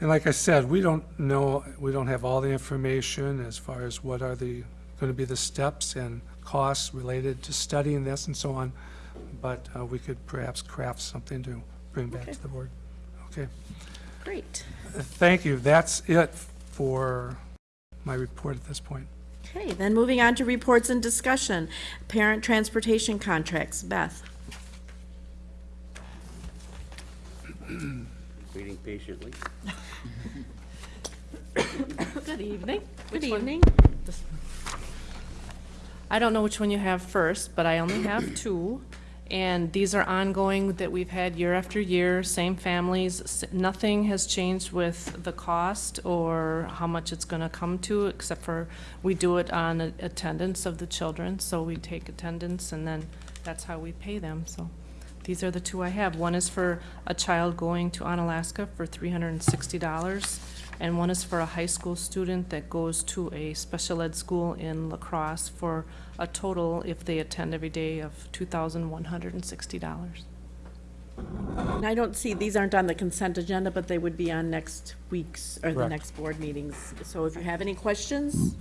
And like I said, we don't know, we don't have all the information as far as what are the, going to be the steps and costs related to studying this and so on. but uh, we could perhaps craft something to bring back Okay. to the board. Okay, Great. Uh, thank you. That's it for my report at this point. Okay, then moving on to reports and discussion. Parent transportation contracts. Beth? Waiting patiently. Good evening. Good Which one? evening. I don't know which one you have first, but I only have two. And these are ongoing that we've had year after year, same families. Nothing has changed with the cost or how much it's gonna come to, except for we do it on attendance of the children. So we take attendance and then that's how we pay them, so. These are the two I have. One is for a child going to Onalaska for three hundred and sixty dollars. And one is for a high school student that goes to a special ed school in La Crosse for a total, if they attend every day, of two thousand one hundred and sixty dollars. And I don't see, these aren't on the consent agenda, but they would be on next week's, or the Correct. next board meetings. So if you have any questions,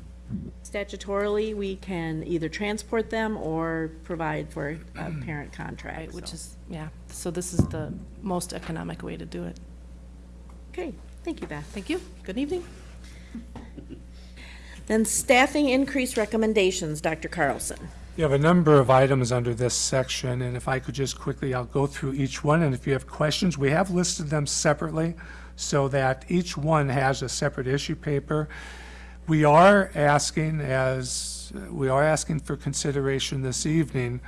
statutorily, we can either transport them or provide for a parent contract. Right, which so. is, yeah, so this is the most economic way to do it. Okay, thank you, Beth. Thank you. Good evening. Then staffing increase recommendations, Dr. Carlson. You have a number of items under this section, and if I could just quickly, I'll go through each one, and if you have questions, we have listed them separately so that each one has a separate issue paper. We are asking as, we are asking for consideration this evening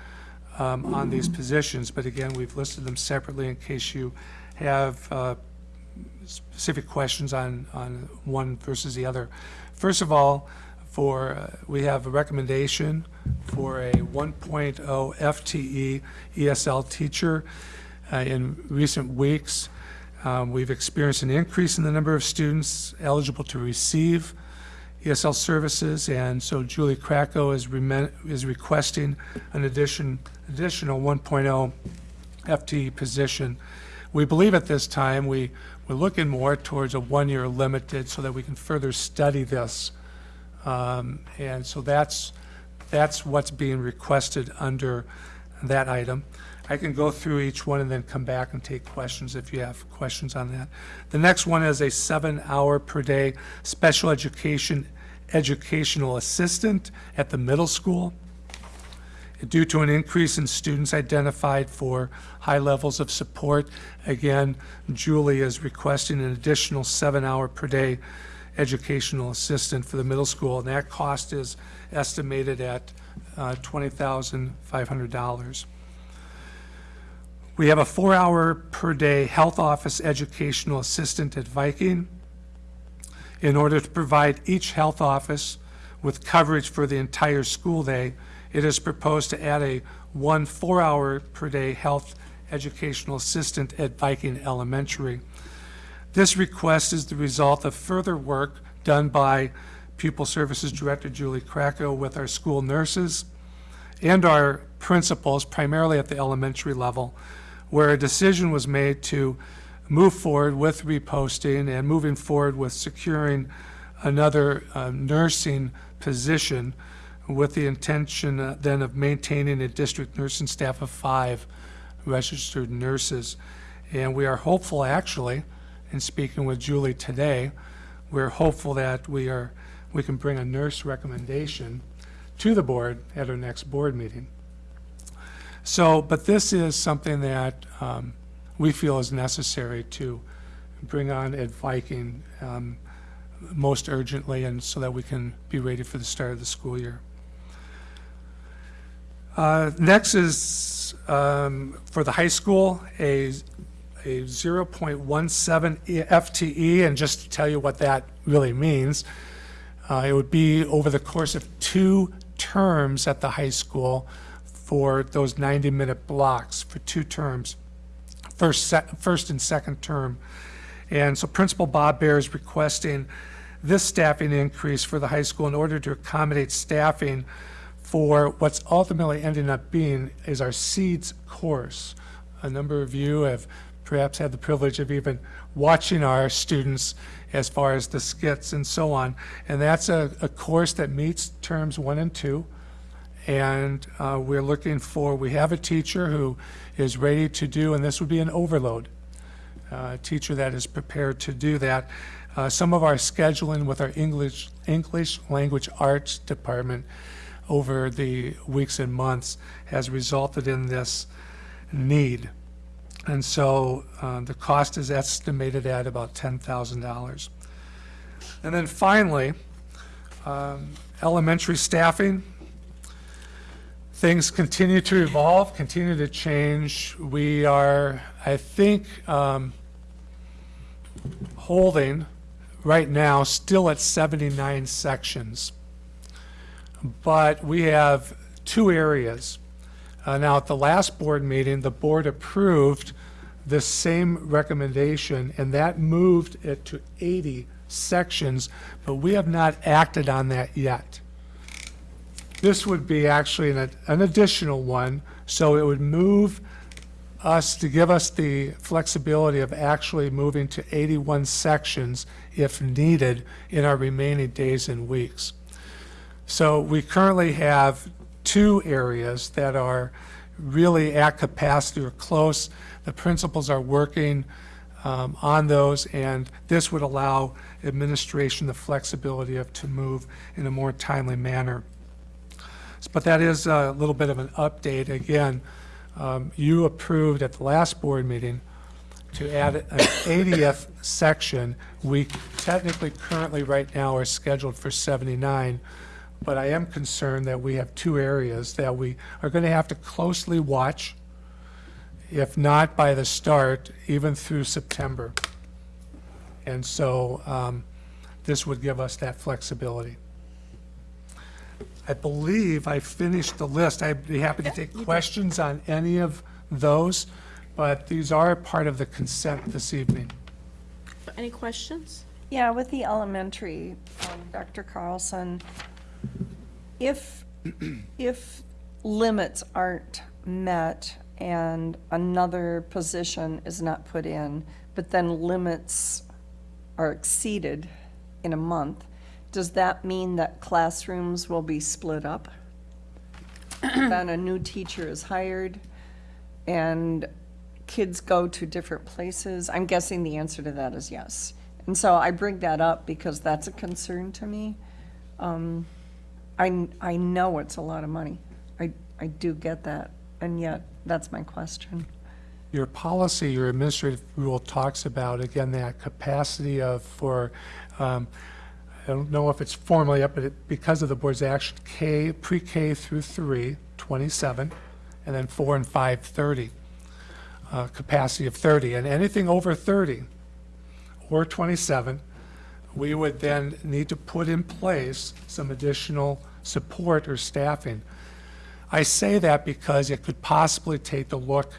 um, on these positions, but again, we've listed them separately in case you have uh, specific questions on, on one versus the other. First of all, for, uh, we have a recommendation for a 1.0 FTE ESL teacher. Uh, In recent weeks, um, we've experienced an increase in the number of students eligible to receive ESL services, and so Julie Krakow is is requesting an addition, additional 1.0 FTE position. We believe at this time, we, we're looking more towards a one-year limited so that we can further study this. Um, And so that's, that's what's being requested under that item. I can go through each one and then come back and take questions if you have questions on that. The next one is a seven-hour per day special education, educational assistant at the middle school due to an increase in students identified for high levels of support. Again, Julie is requesting an additional seven-hour per day educational assistant for the middle school, and that cost is estimated at uh, $20,500. We have a four-hour per day health office educational assistant at Viking in order to provide each health office with coverage for the entire school day, it is proposed to add a one four-hour per day health educational assistant at Viking Elementary. This request is the result of further work done by Pupil Services Director Julie Krakow with our school nurses and our principals, primarily at the elementary level, where a decision was made to move forward with reposting and moving forward with securing another uh, nursing position with the intention uh, then of maintaining a district nursing staff of five registered nurses. And we are hopeful, actually, in speaking with Julie today, we're hopeful that we are, we can bring a nurse recommendation to the board at our next board meeting. So, but this is something that um, we feel is necessary to bring on at Viking um, most urgently and so that we can be ready for the start of the school year. Uh, Next is um, for the high school, a, a 0.17 FTE, and just to tell you what that really means, uh, it would be over the course of two terms at the high school for those 90-minute blocks for two terms, first, first and second term. And so Principal Bob Bear is requesting this staffing increase for the high school in order to accommodate staffing for what's ultimately ending up being is our SEEDS course. A number of you have perhaps had the privilege of even watching our students as far as the skits and so on. And that's a, a course that meets terms one and two. And uh, we're looking for, we have a teacher who is ready to do, and this would be an overload, uh, a teacher that is prepared to do that. Uh, Some of our scheduling with our English, English Language Arts Department over the weeks and months has resulted in this need. And so uh, the cost is estimated at about $10,000. And then finally, um, elementary staffing. Things continue to evolve, continue to change. We are, I think, um, holding right now still at 79 sections. But we have two areas. Uh, Now, at the last board meeting, the board approved the same recommendation, and that moved it to 80 sections, but we have not acted on that yet. This would be actually an an additional one, so it would move us, to give us the flexibility of actually moving to 81 sections if needed in our remaining days and weeks. So we currently have two areas that are really at capacity or close. The principals are working um, on those, and this would allow administration the flexibility of, to move in a more timely manner. But that is a little bit of an update. Again, um, you approved at the last board meeting to add an 80th section. We technically currently, right now, are scheduled for 79, but I am concerned that we have two areas that we are going to have to closely watch, if not by the start, even through September. And so um, this would give us that flexibility. I believe I finished the list. I'd be happy to take questions on any of those, but these are part of the consent this evening. Any questions? Yeah, with the elementary, um, Dr. Carlson, if, if limits aren't met and another position is not put in, but then limits are exceeded in a month, does that mean that classrooms will be split up? Then a new teacher is hired and kids go to different places? I'm guessing the answer to that is yes. And so I bring that up because that's a concern to me. Um, I, I know it's a lot of money. I, I do get that, and yet, that's my question. Your policy, your administrative rule talks about, again, that capacity of, for, um, I don't know if it's formally up, but it- because of the board's action, K, pre-K through three, 27, and then four and five, 30. uh, Capacity of 30, and anything over 30 or 27, we would then need to put in place some additional support or staffing. I say that because it could possibly take the look,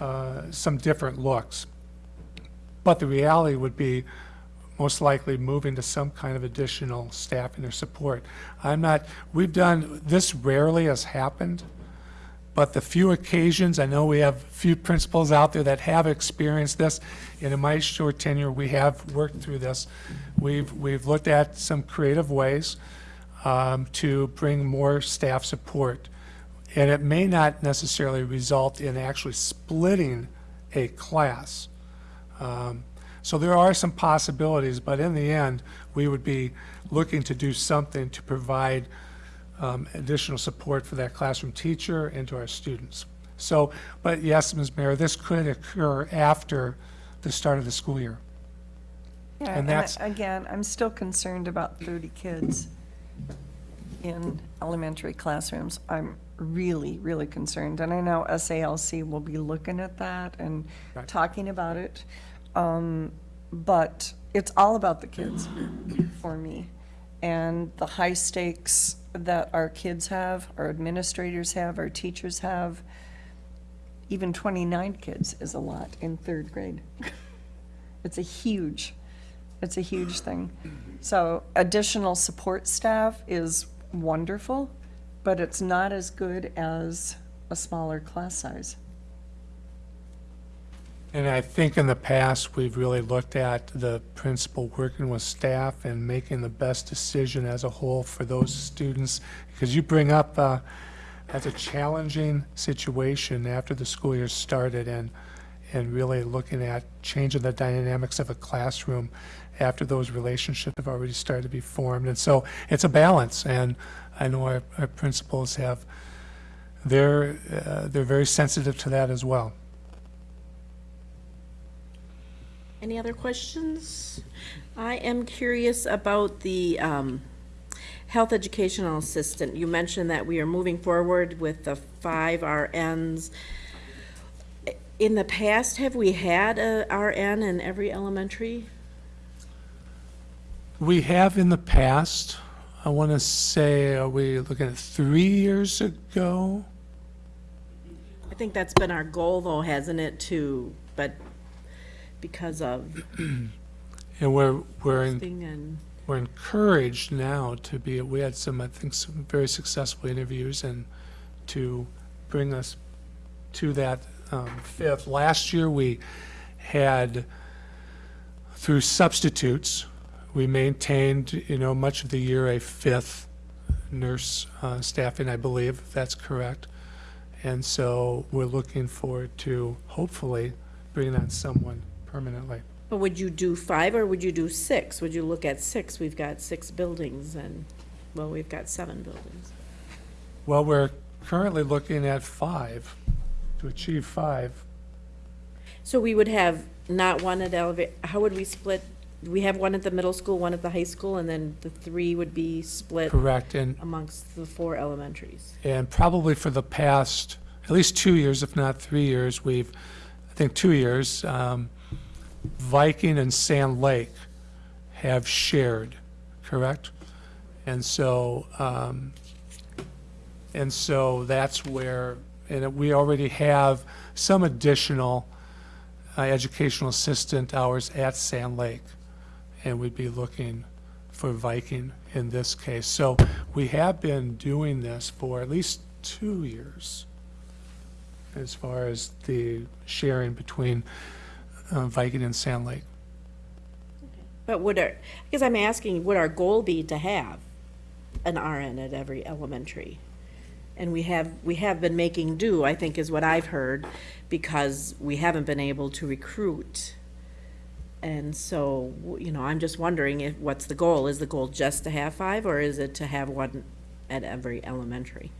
uh, some different looks. But the reality would be most likely moving to some kind of additional staffing or support. I'm not, we've done, this rarely has happened, but the few occasions, I know we have few principals out there that have experienced this, and in my short tenure, we have worked through this. We've, we've looked at some creative ways um, to bring more staff support. And it may not necessarily result in actually splitting a class. Um, So there are some possibilities, but in the end, we would be looking to do something to provide um, additional support for that classroom teacher and to our students. So, but yes, Ms. Mayor, this could occur after the start of the school year. Yeah, And and I- that's- again, I'm still concerned about 30 kids in elementary classrooms. I'm really, really concerned, and I know SALC will be looking at that and Right. talking about it. Um, But it's all about the kids for me. And the high stakes that our kids have, our administrators have, our teachers have, even 29 kids is a lot in third grade. It's a huge, it's a huge thing. So additional support staff is wonderful, but it's not as good as a smaller class size. And I think in the past, we've really looked at the principal working with staff and making the best decision as a whole for those students. Because you bring up uh, that's a challenging situation after the school year started and, and really looking at changing the dynamics of a classroom after those relationships have already started to be formed. And so it's a balance, and I know our, our principals have, they're, uh, they're very sensitive to that as well. Any other questions? I am curious about the um, health educational assistant. You mentioned that we are moving forward with the five RNs. In the past, have we had a RN in every elementary? We have in the past, I want to say, are we looking at three years ago? I think that's been our goal, though, hasn't it, to, but because of And we're, we're in, thing and, we're encouraged now to be, we had some, I think, some very successful interviews and to bring us to that um, fifth. Last year, we had, through substitutes, we maintained, you know, much of the year a fifth nurse uh, staffing, I believe, if that's correct. And so we're looking forward to hopefully bringing on someone permanently. but would you do five or would you do six? Would you look at six? We've got six buildings and, well, we've got seven buildings. Well, we're currently looking at five, to achieve five. So we would have not one at eleva, how would we split? We have one at the middle school, one at the high school, and then the three would be split Correct, and, amongst the four elementaries. and probably for the past, at least two years, if not three years, we've, I think two years, um, Viking and Sand Lake have shared, correct? And so, um, and so that's where, and we already have some additional uh, educational assistant hours at Sand Lake. And we'd be looking for Viking in this case. So we have been doing this for at least two years as far as the sharing between uh, Viking and Sand Lake. But would our, because I'm asking, would our goal be to have an RN at every elementary? And we have, we have been making do, I think is what I've heard, because we haven't been able to recruit. And so, you know, I'm just wondering if, what's the goal? Is the goal just to have five, or is it to have one at every elementary?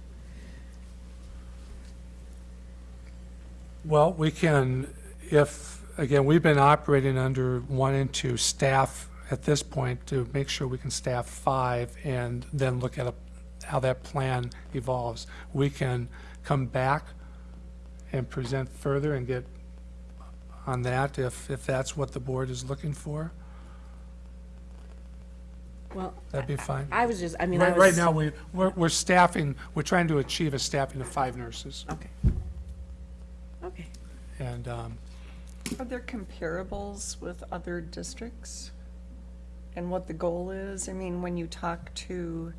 Well, we can, if, again, we've been operating under one and two staff at this point to make sure we can staff five and then look at a- how that plan evolves. We can come back and present further and get on that if, if that's what the board is looking for. Well, That'd be fine. I was just, I mean, I Right, was. right now, we, we're, we're staffing, we're trying to achieve a staffing of five nurses. Okay. Okay. And, um, Are there comparables with other districts? And what the goal is? I mean, when you talk to,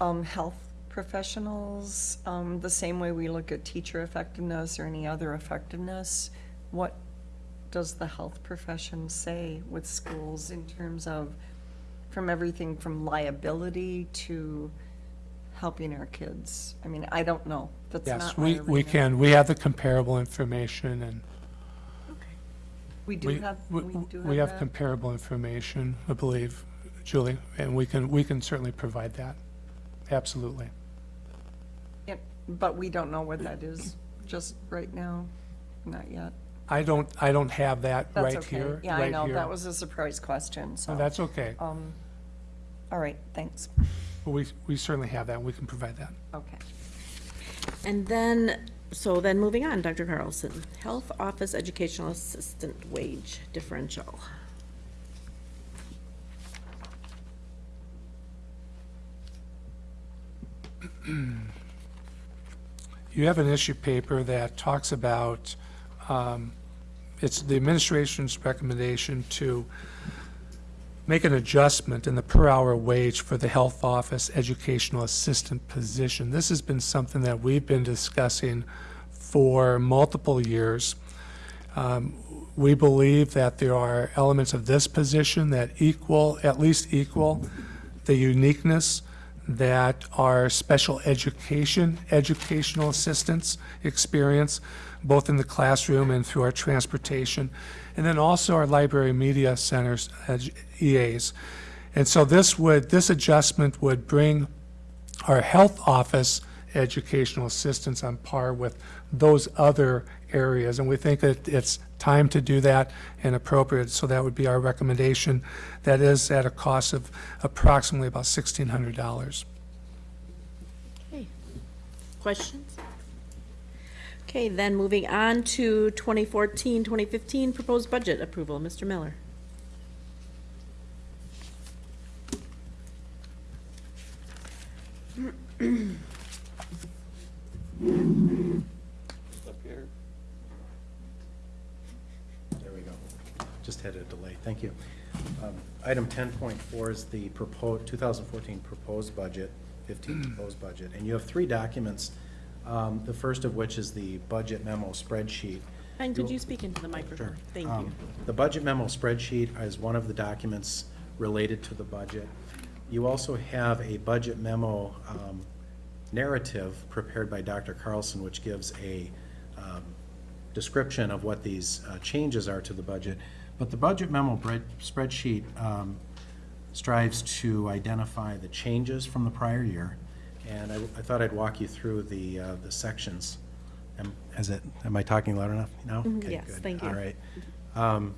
um, health professionals, um, the same way we look at teacher effectiveness or any other effectiveness, what does the health profession say with schools in terms of, from everything from liability to helping our kids? I mean, I don't know. That's yes, not we, we can, we have the comparable information and We do We, have, we, we do have we have that? comparable information, I believe, Julie, and we can, we can certainly provide that. Absolutely. Yep, But we don't know what that is just right now, not yet. I don't, I don't have that That's right okay. here, Yeah, I right know, here. that was a surprise question, No, so. That's okay. Um, all right, thanks. But We, we certainly have that, we can provide that. Okay. And then, so then moving on, Dr. Carlson, Health Office Educational Assistant Wage Differential. You have an issue paper that talks about, um, it's the administration's recommendation to make an adjustment in the per-hour wage for the health office educational assistant position. This has been something that we've been discussing for multiple years. Um, We believe that there are elements of this position that equal, at least equal, the uniqueness that our special education, educational assistance experience, both in the classroom and through our transportation, and then also our library media centers, EAs. And so this would, this adjustment would bring our health office educational assistance on par with those other areas. And we think that it's time to do that and appropriate, so that would be our recommendation. That is at a cost of approximately about $1,600. Okay. Questions? Okay, then moving on to 2014, 2015 proposed budget approval. Mr. Miller. There we go. Just had a delay. Thank you. Um, Item ten point four is the proposed, two thousand fourteen proposed budget, fifteen proposed budget. And you have three documents, um, the first of which is the budget memo spreadsheet. And could you speak into the microphone? Sure. Thank Um, you. The budget memo spreadsheet is one of the documents related to the budget. You also have a budget memo um, narrative prepared by Dr. Carlson, which gives a um, description of what these uh, changes are to the budget. But the budget memo spreadsheet um, strives to identify the changes from the prior year. And I I thought I'd walk you through the, uh, the sections. Am, is it, am I talking loud enough now? Mhm, Okay, yes, good. thank you. All right. Um,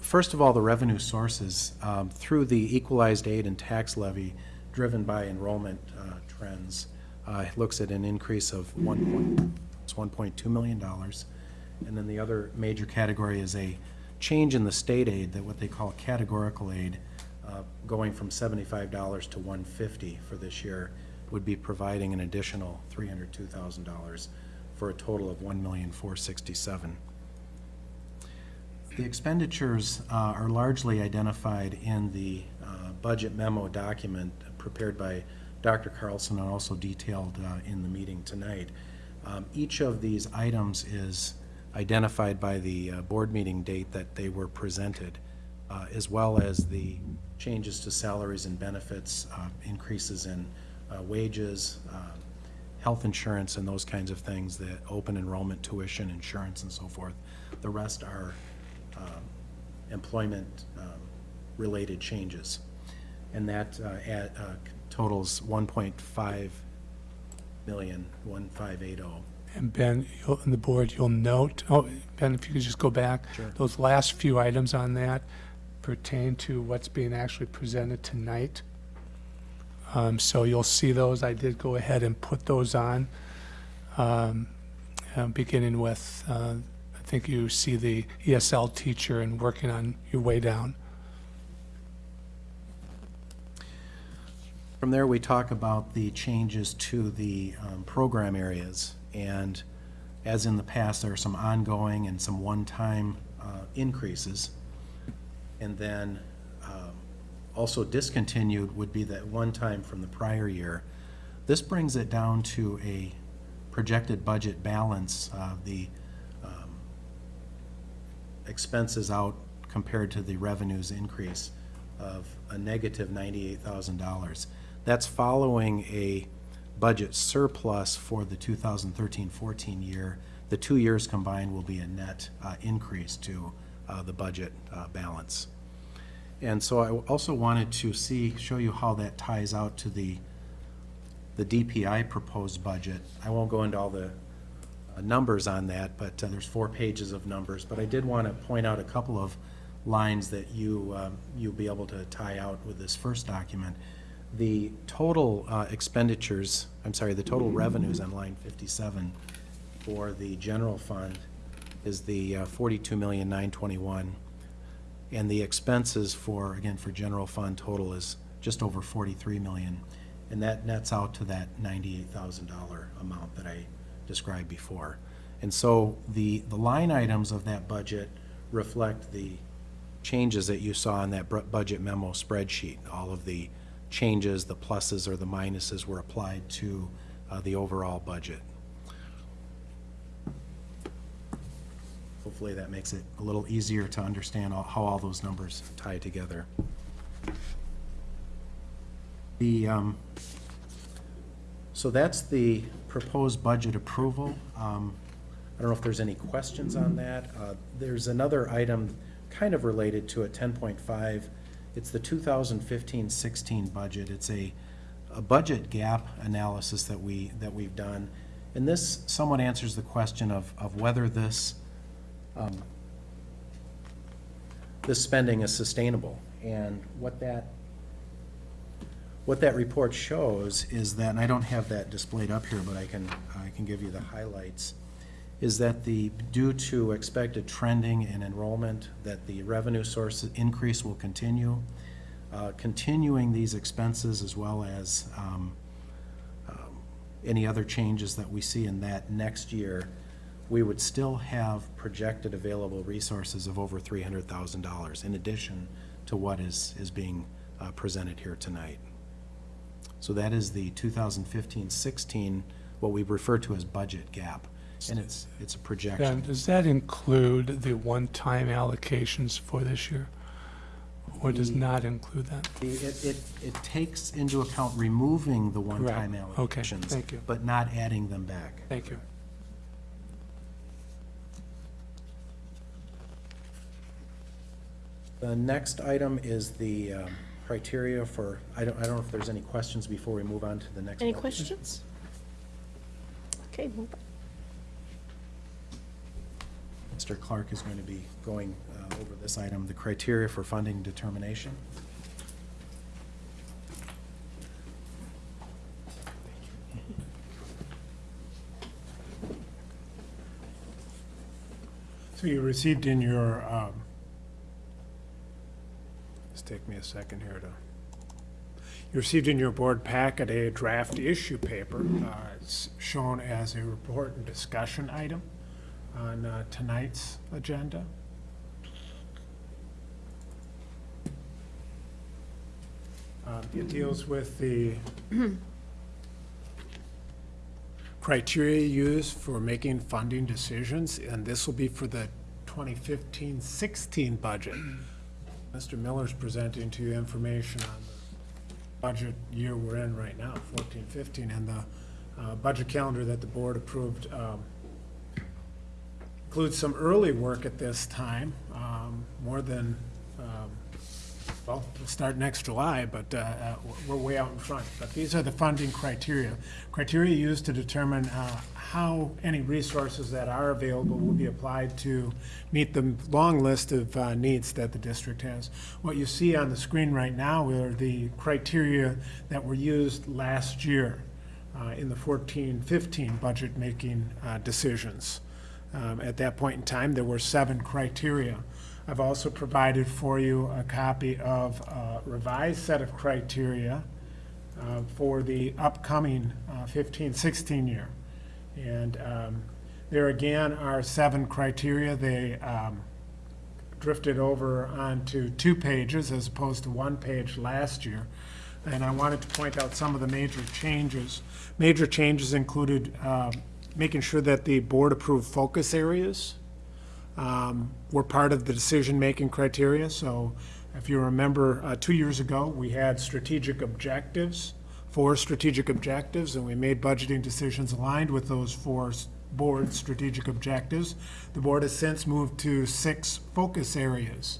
First of all, the revenue sources, um, through the equalized aid and tax levy driven by enrollment uh, trends, uh, looks at an increase of one point, it's one point two million dollars. And then the other major category is a change in the state aid, that what they call categorical aid, uh, going from seventy-five dollars to one fifty for this year, would be providing an additional three hundred two thousand dollars for a total of one million four sixty-seven. The expenditures uh, are largely identified in the uh, budget memo document prepared by Dr. Carlson and also detailed uh, in the meeting tonight. Um, Each of these items is identified by the uh, board meeting date that they were presented, uh, as well as the changes to salaries and benefits, uh, increases in wages, health insurance and those kinds of things, the open enrollment tuition, insurance and so forth. The rest are um, employment-related changes. And that uh, add- uh, totals 1.5 million, 1580. And Ben, you'll, and the board, you'll note, oh, Ben, if you could just go back. Sure. Those last few items on that pertain to what's being actually presented tonight. Um, so you'll see those. I did go ahead and put those on. Um, uh, beginning with, uh, think you see the ESL teacher and working on your way down. From there, we talk about the changes to the um, program areas. And as in the past, there are some ongoing and some one-time uh, increases. And then um, also discontinued would be that one-time from the prior year. This brings it down to a projected budget balance of the expenses out compared to the revenues increase of a negative negative ninety-eight thousand dollars. That's following a budget surplus for the 2013-14 year. The two years combined will be a net uh, increase to uh, the budget uh, balance. And so I also wanted to see, show you how that ties out to the, the DPI proposed budget. I won't go into all the numbers on that, but uh, there's four pages of numbers. But I did want to point out a couple of lines that you, um, you'll be able to tie out with this first document. The total uh, expenditures, I'm sorry, the total revenues on line 57 for the general fund is the uh, 42,921. And the expenses for, again, for general fund total is just over 43 million. And that nets out to that $98,000 amount that I described before. And so the, the line items of that budget reflect the changes that you saw in that budget memo spreadsheet. All of the changes, the pluses or the minuses were applied to uh, the overall budget. Hopefully that makes it a little easier to understand all- how all those numbers tie together. The, um, So that's the proposed budget approval. Um, I don't know if there's any questions on that. Uh, There's another item kind of related to point five. It's the 2015-16 budget. It's a, a budget gap analysis that we, that we've done. And this somewhat answers the question of, of whether this, um, this spending is sustainable. And what that what that report shows is that, and I don't have that displayed up here, but I can, I can give you the highlights, is that the, due to expected trending in enrollment, that the revenue source increase will continue. Uh, Continuing these expenses as well as um, um, any other changes that we see in that next year, we would still have projected available resources of over three hundred thousand dollars in addition to what is, is being uh, presented here tonight. So that is the 2015-16, what we refer to as budget gap. And it's, it's a And projection. does that include the one-time allocations for this year? Or does The- not include that? The- It, it, it takes into account removing the one-time Right. Okay, allocations. thank you. But not adding them back. Thank you. The next item is the um, criteria for, I don't, I don't know if there's any questions before we move on to the next. Any budget. questions? Okay, move on. Mr. Clark is going to be going uh, over this item, the criteria for funding determination. So you received in your, um, just take me a second here to, you received in your board packet a draft issue paper. Uh, It's shown as a report and discussion item on uh, tonight's agenda. Uh, It deals with the criteria used for making funding decisions, and this will be for the 2015-16 budget. Mr. Miller's presenting to you information on the budget year we're in right now, 14-15, and the uh, budget calendar that the board approved um, includes some early work at this time, um, more than, well, start next July, but uh, uh, we're way out in front. But these are the funding criteria. Criteria used to determine uh, how any resources that are available will be applied to meet the long list of uh, needs that the district has. What you see on the screen right now are the criteria that were used last year uh, in the 14-15 budget-making uh, decisions. Um, At that point in time, there were seven criteria. I've also provided for you a copy of a revised set of criteria uh, for the upcoming 15-16 year. And um, there again are seven criteria. They um, drifted over onto two pages as opposed to one page last year. And I wanted to point out some of the major changes. Major changes included um, making sure that the board-approved focus areas um, were part of the decision-making criteria. So if you remember, uh, two years ago, we had strategic objectives, four strategic objectives, and we made budgeting decisions aligned with those four board strategic objectives. The board has since moved to six focus areas.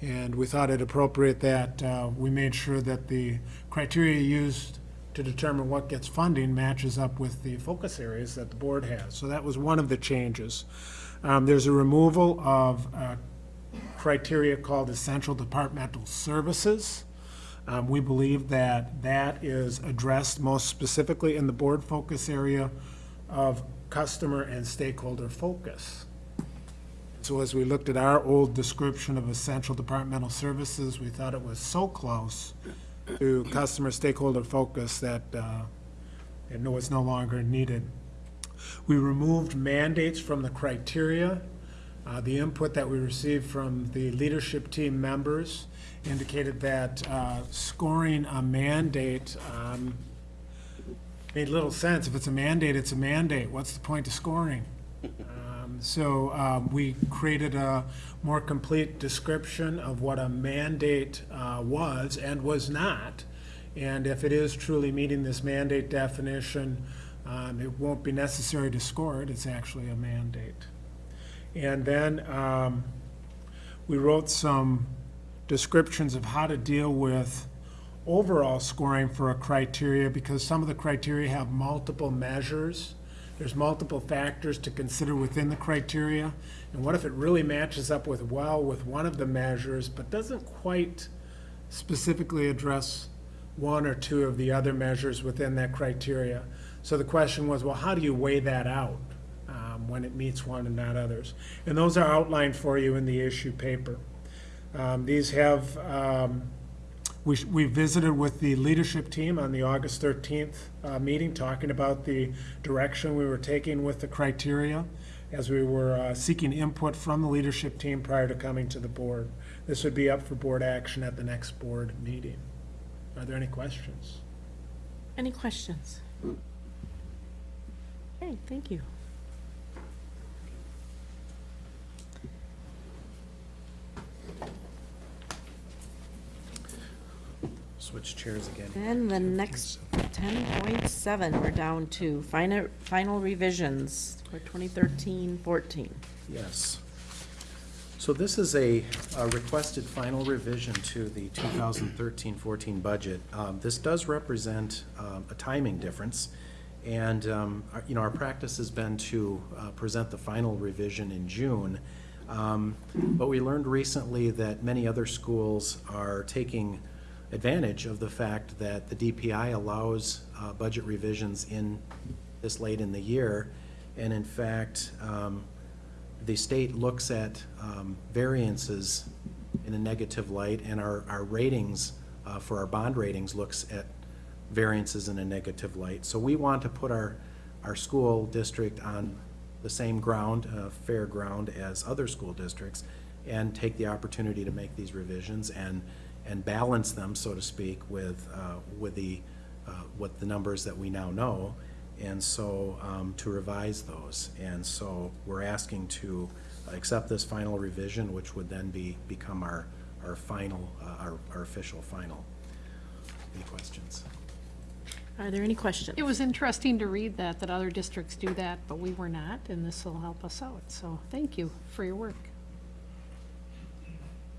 And we thought it appropriate that uh, we made sure that the criteria used to determine what gets funding matches up with the focus areas that the board has. So that was one of the changes. Um, There's a removal of uh, criteria called essential departmental services. Um, We believe that that is addressed most specifically in the board focus area of customer and stakeholder focus. So as we looked at our old description of essential departmental services, we thought it was so close to customer stakeholder focus that uh, it was no longer needed. We removed mandates from the criteria. Uh, The input that we received from the leadership team members indicated that uh, scoring a mandate um, made little sense. If it's a mandate, it's a mandate. What's the point of scoring? Um, So um, we created a more complete description of what a mandate uh, was and was not And if it is truly meeting this mandate definition, um, it won't be necessary to score it, it's actually a mandate. And then um, we wrote some descriptions of how to deal with overall scoring for a criteria, because some of the criteria have multiple measures. There's multiple factors to consider within the criteria. And what if it really matches up with, well, with one of the measures, but doesn't quite specifically address one or two of the other measures within that criteria? So the question was, well, how do you weigh that out um, when it meets one and not others? And those are outlined for you in the issue paper. Um, These have, um, we we visited with the leadership team on the August 13th uh, meeting, talking about the direction we were taking with the criteria as we were uh, seeking input from the leadership team prior to coming to the board. This would be up for board action at the next board meeting. Are there any questions? Any questions? Okay, thank you. Switch chairs again. And the next ten point seven, we're down to final, final revisions for 2013-14. Yes. So this is a a requested final revision to the 2013-14 budget. Um, This does represent um, a timing difference, and, um, our- you know, our practice has been to uh, present the final revision in June. Um, But we learned recently that many other schools are taking advantage of the fact that the DPI allows uh, budget revisions in this late in the year. And in fact, um, the state looks at um, variances in a negative light, and our, our ratings, uh, for our bond ratings, looks at variances in a negative light. So we want to put our, our school district on the same ground, uh, fair ground as other school districts, and take the opportunity to make these revisions and, and balance them, so to speak, with, uh, with the, uh, the numbers that we now know, and so, um, to revise those. And so, we're asking to accept this final revision, which would then be, become our, our final, uh, our, our official final. Any questions? Are there any questions? It was interesting to read that, that other districts do that, but we were not, and this will help us out. So thank you for your work.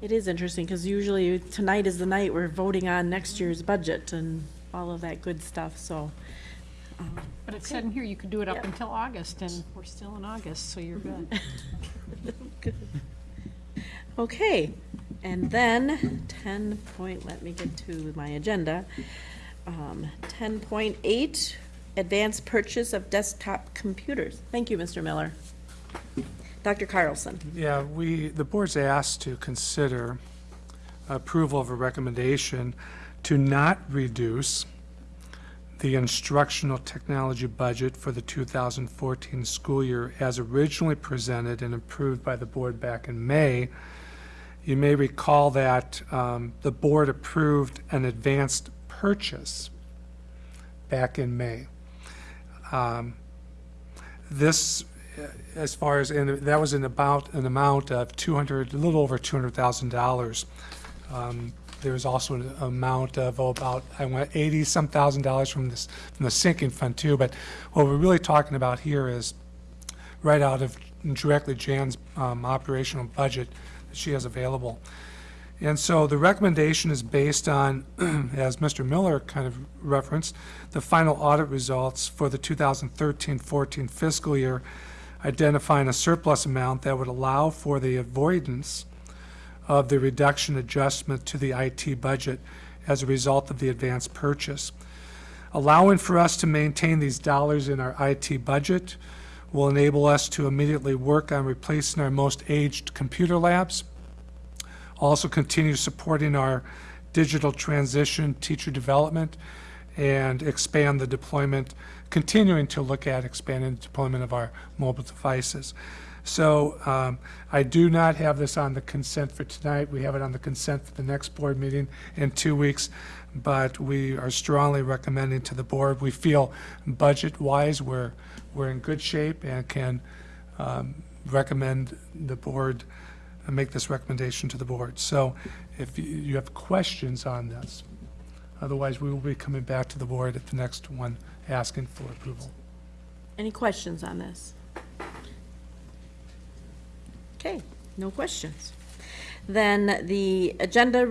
It is interesting, because usually tonight is the night we're voting on next year's budget and all of that good stuff, so. um, But it said in here you could do it up until August, and we're still in August, so you're good. Good. Okay, and then ten point, let me get to my agenda. Um, ten point eight, advanced purchase of desktop computers. Thank you, Mr. Miller. Dr. Carlson. Yeah, we, the board's asked to consider approval of a recommendation to not reduce the instructional technology budget for the 2014 school year as originally presented and approved by the board back in May. You may recall that um, the board approved an advanced purchase back in May. Um, This, as far as, and that was in about, an amount of 200, a little over $200,000. Um, There was also an amount of, oh, about, I went 80-some thousand dollars from this, from the sinking fund too. But what we're really talking about here is right out of directly Jan's um, operational budget that she has available. And so the recommendation is based on, as Mr. Miller kind of referenced, the final audit results for the 2013-14 fiscal year, identifying a surplus amount that would allow for the avoidance of the reduction adjustment to the IT budget as a result of the advance purchase. Allowing for us to maintain these dollars in our IT budget will enable us to immediately work on replacing our most aged computer labs, also continue supporting our digital transition, teacher development, and expand the deployment, continuing to look at expanding the deployment of our mobile devices. So um, I do not have this on the consent for tonight. We have it on the consent for the next board meeting in two weeks, but we are strongly recommending to the board. We feel budget-wise, we're, we're in good shape and can um, recommend the board, uh, make this recommendation to the board. So if you- have questions on this, Otherwise, we will be coming back to the board at the next one, asking for approval. Any questions on this? Okay, no questions. Then the agenda